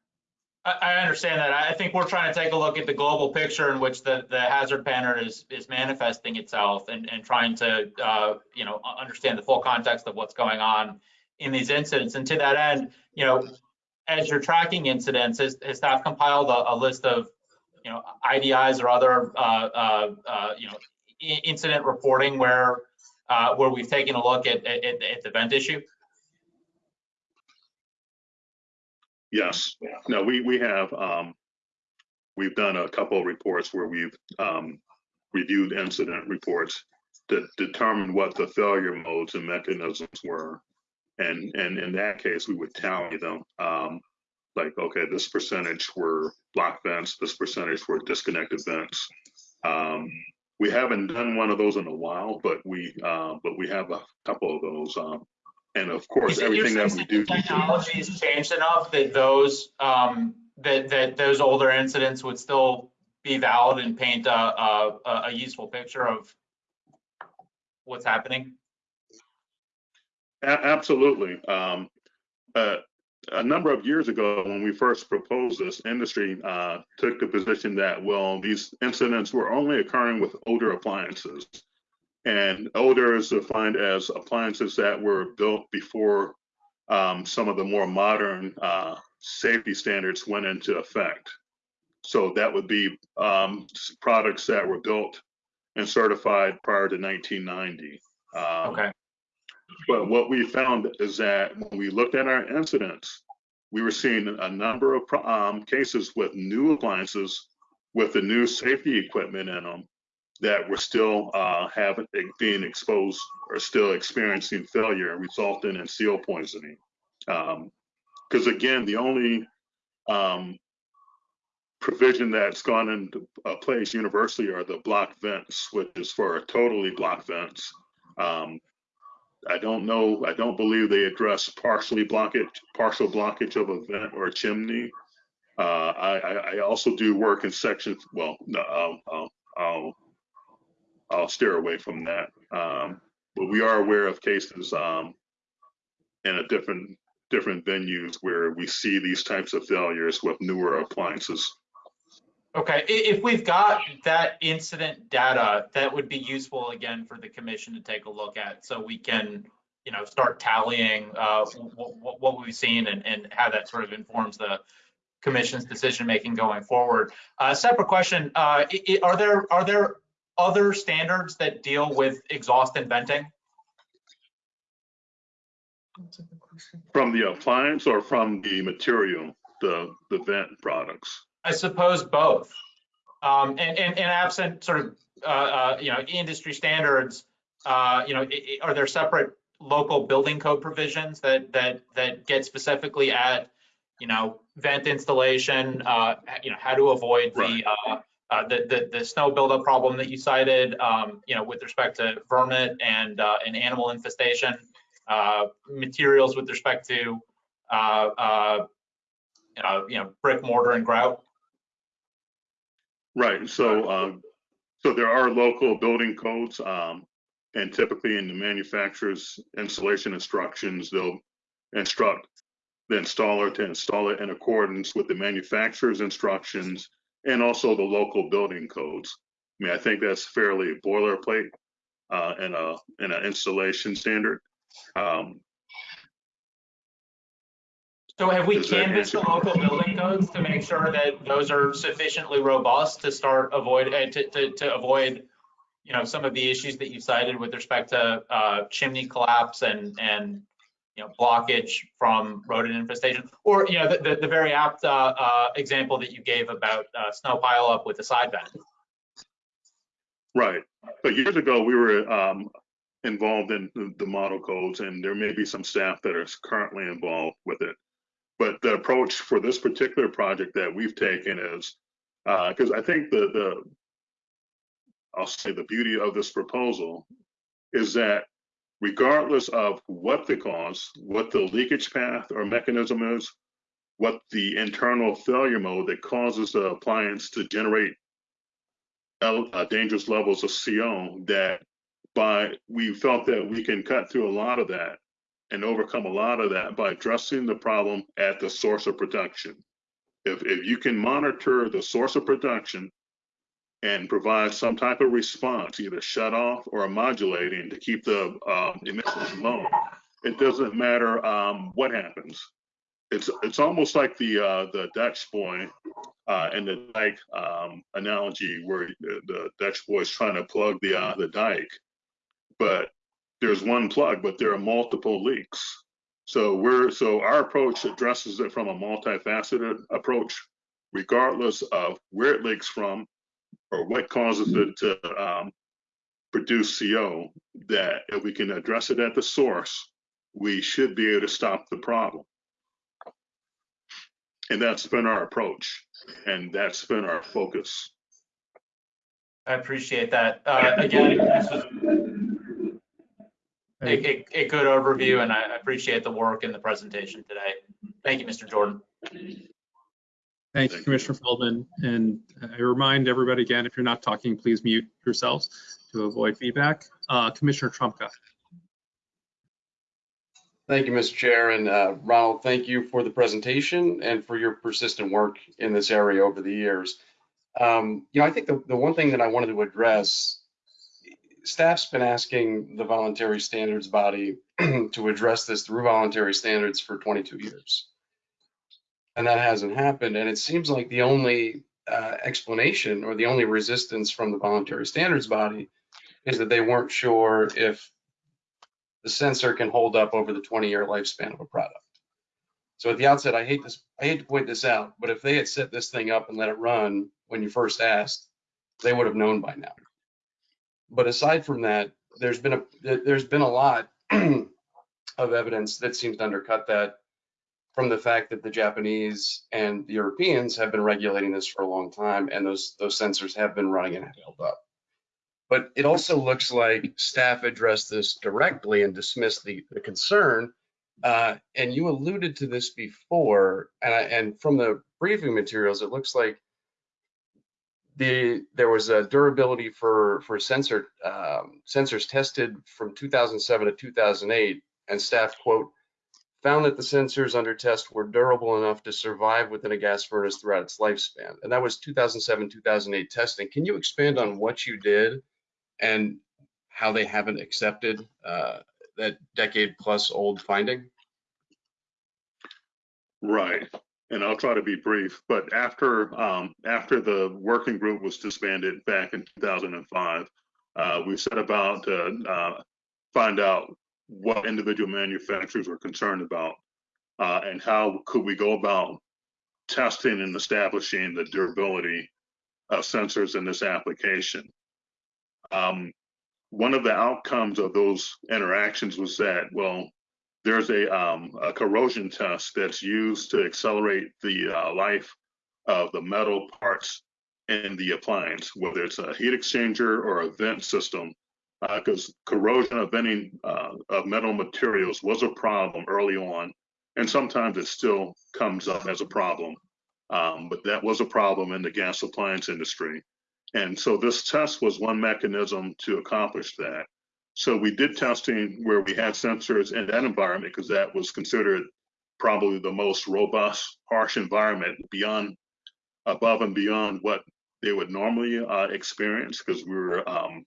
I, I understand that. I think we're trying to take a look at the global picture in which the, the hazard pattern is, is manifesting itself and, and trying to, uh, you know, understand the full context of what's going on in these incidents. And to that end, you know, as you're tracking incidents, has, has staff compiled a, a list of, you know, IDIs or other, uh, uh, uh, you know, i- incident reporting where, uh, where we've taken a look at, at, at the vent issue? Yes, no, we, we have, um, we've done a couple of reports where we've, um, reviewed incident reports to determine what the failure modes and mechanisms were. And, and in that case, we would tally them, um, like, okay, this percentage were block vents, this percentage were disconnected vents. Um, we haven't done one of those in a while, but we, uh, but we have a couple of those, um, and of course, Is it your everything that we do. Technology has changed enough that those, um, that, that those older incidents would still be valid and paint a, a- a useful picture of what's happening? A- Absolutely. Um, uh, a number of years ago, when we first proposed this, industry uh, took the position that, well, these incidents were only occurring with older appliances. And older is defined as appliances that were built before um, some of the more modern uh, safety standards went into effect. So that would be um, products that were built and certified prior to 1990. Um, Okay, but what we found is that when we looked at our incidents, we were seeing a number of um, cases with new appliances with the new safety equipment in them that were still uh, having being exposed or still experiencing failure resulting in CO poisoning. Because again, the only um, provision that's gone into place universally are the block vents, which is for totally block vents. Um, I don't know, I don't believe they address partially blockage, partial blockage of a vent or a chimney. Uh, I, I, also do work in sections, well, no, I'll, I'll, I'll, I'll steer away from that. Um, but we are aware of cases, um, in a different, different venues where we see these types of failures with newer appliances. Okay. If we've got that incident data, that would be useful again for the commission to take a look at so we can, you know, start tallying, uh, what, what we've seen and, and how that sort of informs the commission's decision-making going forward. Uh, separate question, uh, i- i- are there, are there other standards that deal with exhaust and venting? From the appliance or from the material, the, the vent products? I suppose both. Um, and, and, and absent sort of, uh, uh, you know, industry standards, uh, you know, i- i- are there separate local building code provisions that, that, that get specifically at, you know, vent installation, uh, you know, how to avoid the, Right. uh, uh, the, the, the snow buildup problem that you cited, um, you know, with respect to vermin and, uh, and animal infestation, uh, materials with respect to, uh, uh, uh, you know, brick, mortar and grout? Right, so, um, so there are local building codes, um, and typically in the manufacturer's installation instructions, they'll instruct the installer to install it in accordance with the manufacturer's instructions and also the local building codes. I mean, I think that's fairly boilerplate, uh, in a, in an installation standard. Um, So have we canvassed the local building codes to make sure that those are sufficiently robust to start avoid, uh, to, to, to avoid, you know, some of the issues that you cited with respect to, uh, chimney collapse and, and, you know, blockage from rodent infestation? Or, you know, the, the, the very apt, uh, uh, example that you gave about, uh, snow pileup with the side vent. Right. But years ago, we were um, involved in the- the model codes, and there may be some staff that are currently involved with it. But the approach for this particular project that we've taken is, because I think the, the, I'll say the beauty of this proposal is that regardless of what the cause, what the leakage path or mechanism is, what the internal failure mode that causes the appliance to generate uh, dangerous levels of CO that by we felt that we can cut through a lot of that and overcome a lot of that by addressing the problem at the source of production. If, if you can monitor the source of production and provide some type of response, either shut off or modulating to keep the um, emissions low, it doesn't matter um, what happens. It's it's almost like the uh, the Dutch boy uh, and the dike um, analogy where the, the Dutch boy is trying to plug the uh, the dike, but there's one plug, but there are multiple leaks. So we're so our approach addresses it from a multifaceted approach, regardless of where it leaks from or what causes it to um, produce CO. That if we can address it at the source, we should be able to stop the problem. And that's been our approach, and that's been our focus. I appreciate that. Uh, again, a, a, a good overview and I appreciate the work and the presentation today. Thank you, Mr. Jordan. Thank you, Commissioner Feldman. And I remind everybody again, if you're not talking, please mute yourselves to avoid feedback. Uh, Commissioner Trumka. Thank you, Mr. Chair. And uh, Ronald, thank you for the presentation and for your persistent work in this area over the years. Um, You know, I think the, the one thing that I wanted to address, staff's been asking the voluntary standards body to address this through voluntary standards for 22 years. And that hasn't happened. And it seems like the only uh, explanation or the only resistance from the voluntary standards body is that they weren't sure if the sensor can hold up over the 20 year lifespan of a product. So at the outset, I hate this, I hate to point this out, but if they had set this thing up and let it run when you first asked, they would have known by now. But aside from that, there's been a, there- there's been a lot of evidence that seems to undercut that from the fact that the Japanese and the Europeans have been regulating this for a long time and those, those sensors have been running and held up. But it also looks like staff addressed this directly and dismissed the, the concern. Uh, and you alluded to this before, and, I, and from the briefing materials, it looks like the there was a durability for for sensor um, sensors tested from 2007 to 2008, and staff quote found that the sensors under test were durable enough to survive within a gas furnace throughout its lifespan. And that was 2007 2008 testing. Can you expand on what you did and how they haven't accepted uh, that decade plus old finding? Right. And I'll try to be brief, but after, um, after the working group was disbanded back in 2005, uh, we set about to, uh, find out what individual manufacturers were concerned about, uh, and how could we go about testing and establishing the durability of sensors in this application. Um, one of the outcomes of those interactions was that, well, there's a, um, a corrosion test that's used to accelerate the uh, life of the metal parts in the appliance, whether it's a heat exchanger or a vent system, because corrosion of venting uh, of metal materials was a problem early on, and sometimes it still comes up as a problem. Um, but that was a problem in the gas appliance industry. And so this test was one mechanism to accomplish that. So we did testing where we had sensors in that environment because that was considered probably the most robust, harsh environment beyond, above and beyond what they would normally uh, experience because we were, um,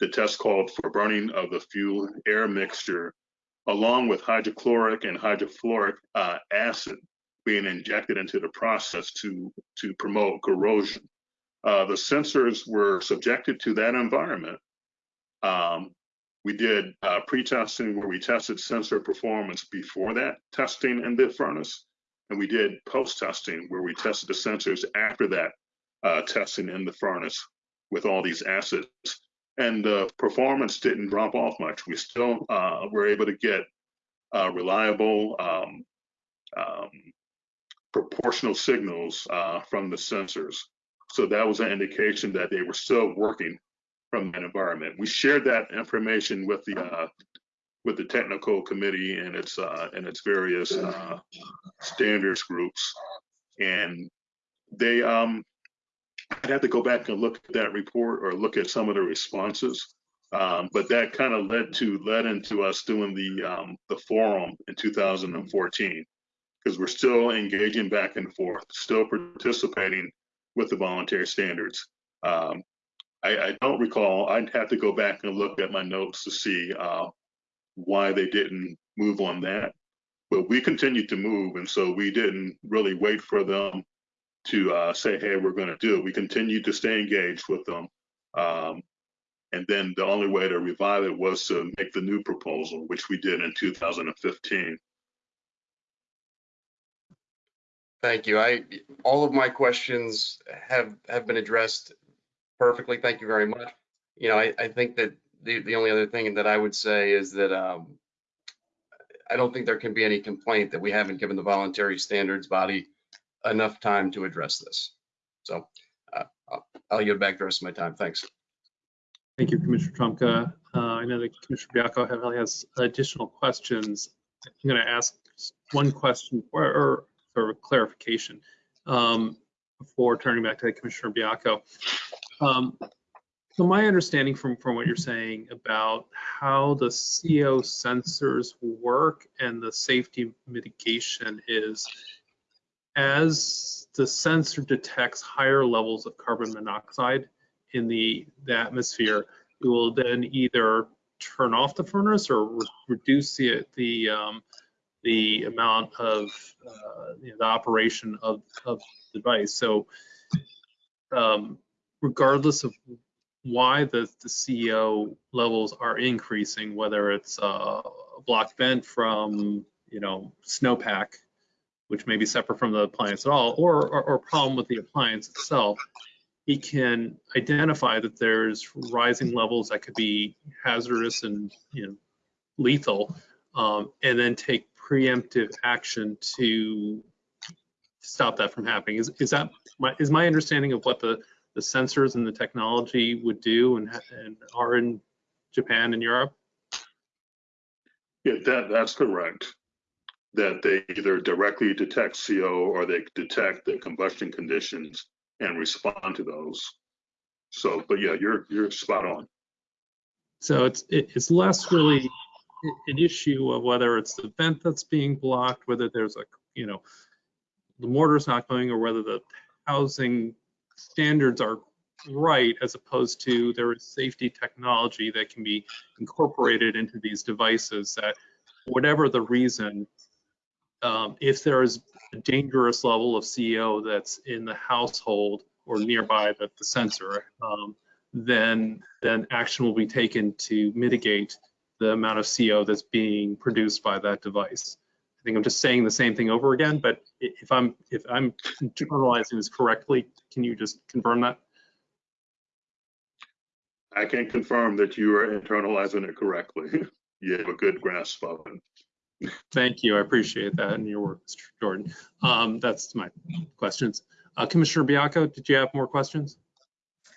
the test called for burning of the fuel air mixture along with hydrochloric and hydrofluoric uh, acid being injected into the process to, to promote corrosion. Uh, the sensors were subjected to that environment. Um, we did uh, pre-testing where we tested sensor performance before that testing in the furnace. And we did post-testing where we tested the sensors after that uh, testing in the furnace with all these acids. And the performance didn't drop off much. We still uh, were able to get uh, reliable um, um, proportional signals uh, from the sensors. So that was an indication that they were still working from that environment. We shared that information with the uh, with the technical committee and its uh, and its various uh, standards groups, and they um, I'd have to go back and look at that report or look at some of the responses. Um, but that kind of led to led into us doing the um, the forum in 2014 because we're still engaging back and forth, still participating with the voluntary standards. Um, I, I, don't recall. I'd have to go back and look at my notes to see uh, why they didn't move on that. But we continued to move, and so we didn't really wait for them to uh, say, "Hey, we're going to do it." We continued to stay engaged with them, um, and then the only way to revive it was to make the new proposal, which we did in 2015. Thank you. I, all of my questions have, have been addressed perfectly. Thank you very much. You know, I, I think that the, the only other thing that I would say is that um, I don't think there can be any complaint that we haven't given the voluntary standards body enough time to address this. So uh, I'll, yield back the rest of my time. Thanks. Thank you, Commissioner Trumka. Uh, I know that Commissioner Baiocco has additional questions. I'm going to ask one question or, or of clarification um, before turning back to Commissioner Baiocco. Um, so my understanding from, from what you're saying about how the CO sensors work and the safety mitigation is as the sensor detects higher levels of carbon monoxide in the, the atmosphere, it will then either turn off the furnace or re reduce the, the um, the amount of uh, you know, the operation of, of the device. So um, regardless of why the, the CO levels are increasing, whether it's a block vent from, you know, snowpack, which may be separate from the appliance at all, or, or, or problem with the appliance itself, he can identify that there's rising levels that could be hazardous and, you know, lethal, um, and then take preemptive action to stop that from happening. Is, is that my, is my understanding of what the, the sensors and the technology would do and, and are in Japan and Europe? Yeah, that, that's correct. That they either directly detect CO or they detect the combustion conditions and respond to those. So, but yeah, you're you're spot on. So it's it, it's less really an issue of whether it's the vent that's being blocked, whether there's a, you know, the mortar's not going, or whether the housing standards are right, as opposed to there is safety technology that can be incorporated into these devices that, whatever the reason, um, if there is a dangerous level of CO that's in the household or nearby that the sensor, um, then then action will be taken to mitigate the amount of CO that's being produced by that device. I think I'm just saying the same thing over again, but if I'm if I'm internalizing this correctly, can you just confirm that? I can confirm that you are internalizing it correctly. you have a good grasp of it. Thank you. I appreciate that and your work, Mr. Jordan. Um, that's my questions. Uh, Commissioner Baiocco, did you have more questions?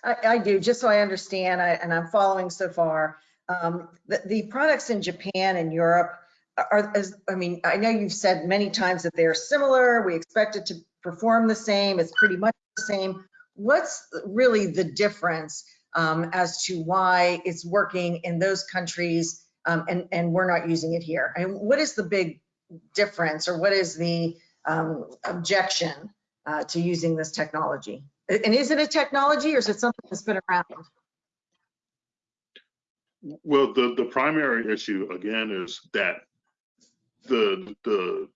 I, I do, just so I understand, I, and I'm following so far. Um, the, the products in Japan and Europe are, as, I mean, I know you've said many times that they're similar. We expect it to perform the same. It's pretty much the same. What's really the difference um, as to why it's working in those countries um, and, and we're not using it here? And what is the big difference or what is the um, objection uh, to using this technology? And is it a technology or is it something that's been around? Well, the, the primary issue again is that the, the,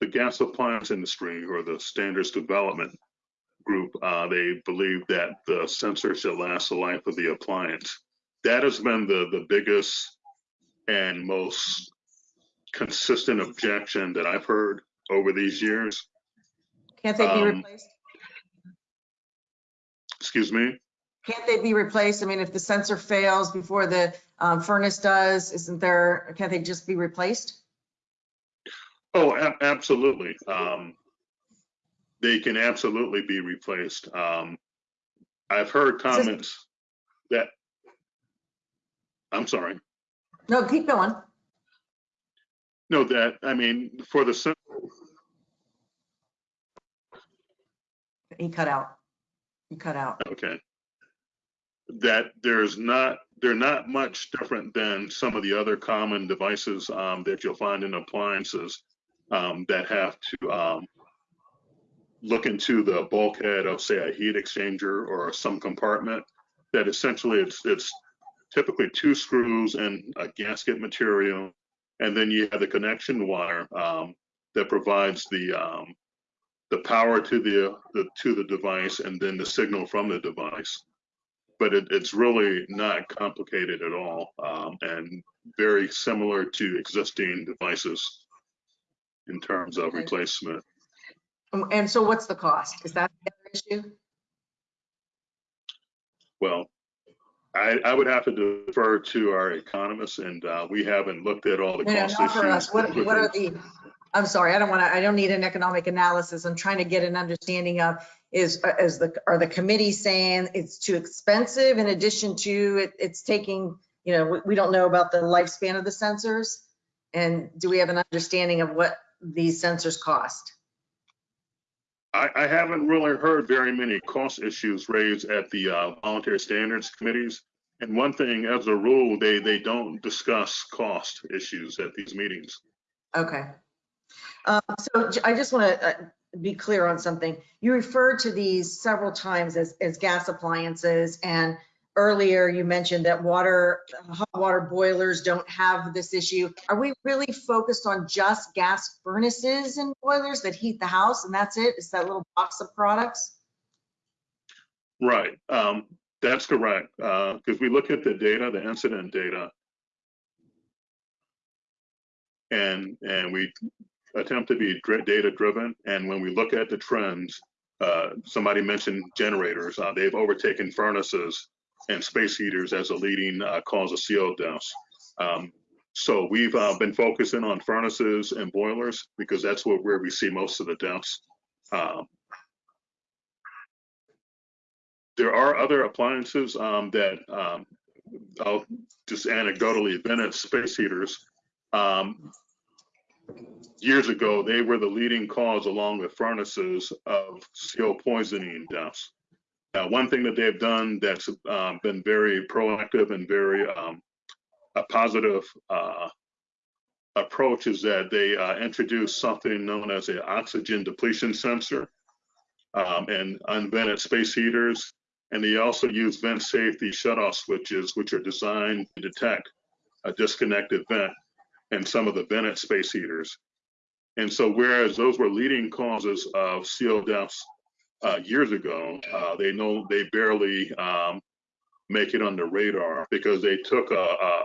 the gas appliance industry or the standards development group, uh, they believe that the sensor should last the life of the appliance. That has been the, the biggest and most consistent objection that I've heard over these years. Can't they be Um, replaced? Excuse me? Can't they be replaced? I mean, if the sensor fails before the um, furnace does, isn't there, can't they just be replaced? Oh, ab- absolutely. Um, they can absolutely be replaced. Um, I've heard comments that, I'm sorry, No, keep going. no, that, I mean, for the, He cut out. He cut out. okay. That there's not, they're not much different than some of the other common devices, um, that you'll find in appliances, um, that have to, um, look into the bulkhead of, say, a heat exchanger or some compartment, that essentially it's, it's typically two screws and a gasket material. And then you have the connection wire, um, that provides the, um, the power to the, the, to the device and then the signal from the device. But it, it's really not complicated at all, um, and very similar to existing devices in terms of Okay. replacement. Um, And so what's the cost? Is that the other issue? Well, I, I would have to defer to our economists and, uh, we haven't looked at all the No, no, cost not for us. issues. What, what are the, I'm sorry, I don't want to, I don't need an economic analysis. I'm trying to get an understanding of, is, is the, are the committee saying it's too expensive in addition to it, it's taking, you know, we, we don't know about the lifespan of the sensors? And do we have an understanding of what these sensors cost? I, I haven't really heard very many cost issues raised at the uh, voluntary standards committees. And one thing, as a rule, they, they don't discuss cost issues at these meetings. Okay. Um, So I just want to be clear on something. You referred to these several times as, as gas appliances. And earlier you mentioned that water, hot water boilers don't have this issue. Are we really focused on just gas furnaces and boilers that heat the house and that's it it? Is that little box of products? Right, um, that's correct. Uh, because we look at the data, the incident data. And, and we attempt to be data driven. And when we look at the trends, uh, somebody mentioned generators, uh, they've overtaken furnaces and space heaters as a leading, uh, cause of CO deaths. Um, so we've, uh, been focusing on furnaces and boilers because that's where, where we see most of the deaths. Um, there are other appliances um, that um, I'll just anecdotally vented space heaters. Um, years ago, they were the leading cause, along with furnaces, of CO poisoning deaths. Now, one thing that they've done that's uh, been very proactive and very um, a positive uh, approach is that they uh, introduced something known as an oxygen depletion sensor um, and unvented space heaters and they also use vent safety shutoff switches, which are designed to detect a disconnected vent in some of the vented space heaters. And so whereas those were leading causes of CO deaths uh, years ago, uh, they know they barely um, make it on the radar because they took a, a,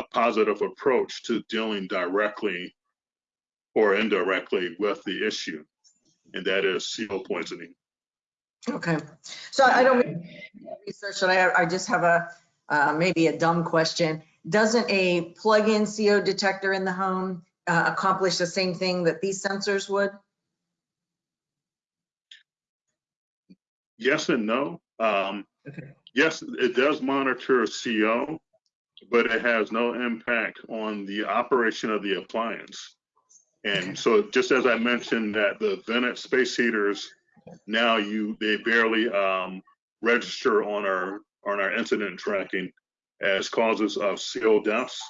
a positive approach to dealing directly or indirectly with the issue, and that is CO poisoning. Okay, so I don't research, but I, I just have a, uh, maybe a dumb question. Doesn't a plug-in CO detector in the home uh, accomplish the same thing that these sensors would? Yes and no. Um, Okay. yes, it does monitor CO, but it has no impact on the operation of the appliance. And so just as I mentioned that the vented space heaters, now you, they barely, um, register on our, on our incident tracking as causes of CO deaths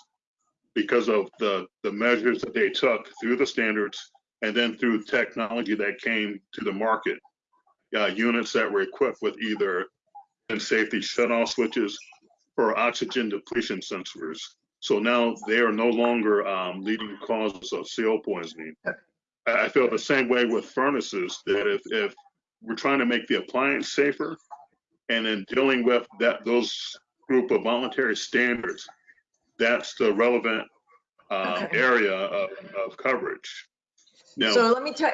because of the, the measures that they took through the standards and then through technology that came to the market uh, units that were equipped with either and safety shutoff switches or oxygen depletion sensors. So now they are no longer um, leading causes of CO poisoning. I, feel the same way with furnaces, that if, if we're trying to make the appliance safer and then dealing with that, those group of voluntary standards, that's the relevant um, Okay. area of, of coverage. Now, So let me tell,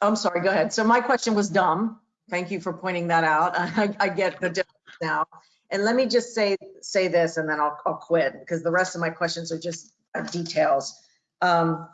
I'm sorry, go ahead. So my question was dumb. Thank you for pointing that out. I, I get the difference now. And let me just say, say this and then I'll, I'll quit because the rest of my questions are just details. Um,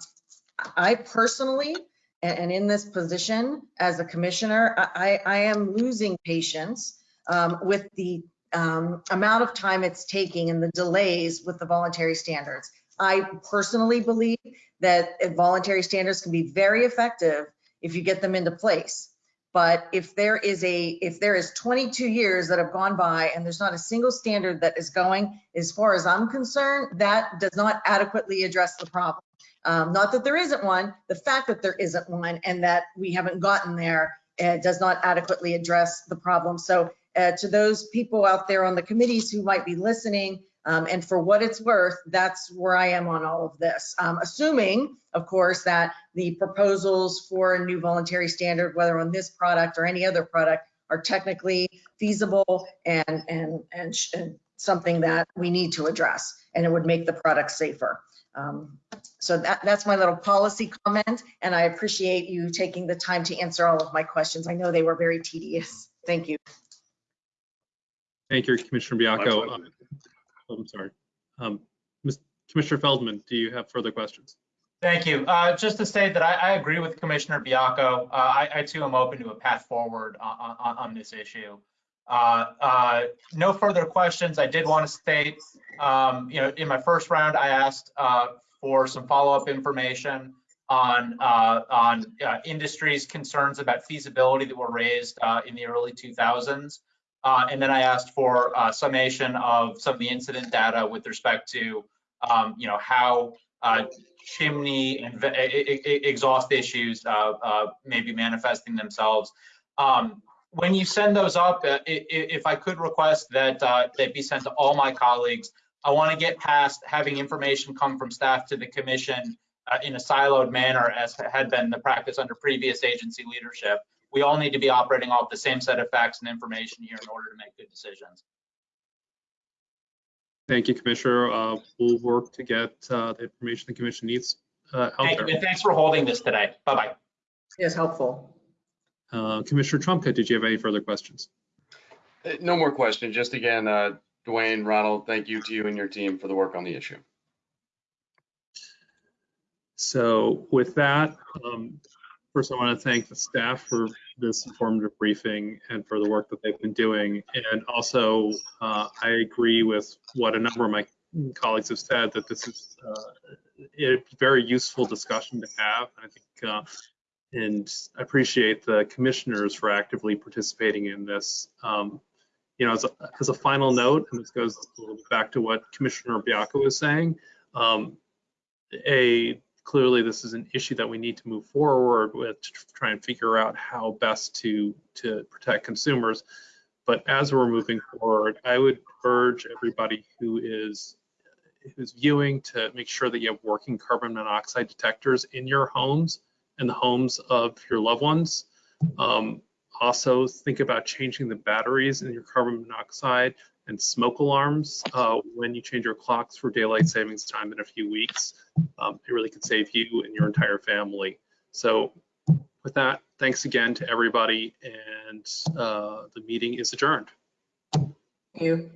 I personally, and in this position as a commissioner, I, I I am losing patience um, with the um, amount of time it's taking and the delays with the voluntary standards. I personally believe that voluntary standards can be very effective if you get them into place. But if there is a, if there is 22 years that have gone by and there's not a single standard that is going, as far as I'm concerned, that does not adequately address the problem. Um, Not that there isn't one, the fact that there isn't one and that we haven't gotten there uh, does not adequately address the problem. So uh, to those people out there on the committees who might be listening, um, and for what it's worth, that's where I am on all of this. Um, assuming, of course, that the proposals for a new voluntary standard, whether on this product or any other product, are technically feasible and, and, and, sh- and something that we need to address, and it would make the product safer. Um, so that, that's my little policy comment, and I appreciate you taking the time to answer all of my questions. I know they were very tedious. Thank you. Thank you, Commissioner my Baiocco. pleasure. Oh, I'm sorry. Um, Ms. Commissioner Feldman, do you have further questions? Thank you. Uh, Just to state that I, I agree with Commissioner Baiocco. Uh, I, I too am open to a path forward on, on, on this issue. Uh, uh, No further questions. I did want to state, um, you know, in my first round, I asked uh, for some follow-up information on, uh, on industry's concerns about feasibility that were raised in the early 2000s. Uh, And then I asked for uh, summation of some of the incident data with respect to, um, you know, how uh, chimney and exhaust issues uh, uh, may be manifesting themselves. Um, When you send those up, uh, if I could request that they be sent to all my colleagues, I want to get past having information come from staff to the commission in a siloed manner as had been the practice under previous agency leadership. We all need to be operating off the same set of facts and information here in order to make good decisions. Thank you, Commissioner. Uh, We'll work to get uh, the information the commission needs uh, out Thank you, there. and thanks for holding this today. Bye-bye. Yes, helpful. Uh, Commissioner Trumka, did you have any further questions? Uh, No more questions. Just again, uh, DeWane, Ronald, thank you to you and your team for the work on the issue. So with that, um, first I want to thank the staff for this informative briefing and for the work that they've been doing. And also, uh, I agree with what a number of my colleagues have said, that this is uh, a very useful discussion to have. I think, uh, and I appreciate the commissioners for actively participating in this. Um, You know, as a, as a final note, and this goes back to what Commissioner Baiocco was saying, um, a clearly this is an issue that we need to move forward with to try and figure out how best to to protect consumers. But as we're moving forward, I would urge everybody who is who's viewing to make sure that you have working carbon monoxide detectors in your homes and the homes of your loved ones. Um, also, think about changing the batteries in your carbon monoxide and smoke alarms uh, when you change your clocks for daylight savings time in a few weeks. Um, it really could save you and your entire family. So with that, thanks again to everybody and uh, the meeting is adjourned. You.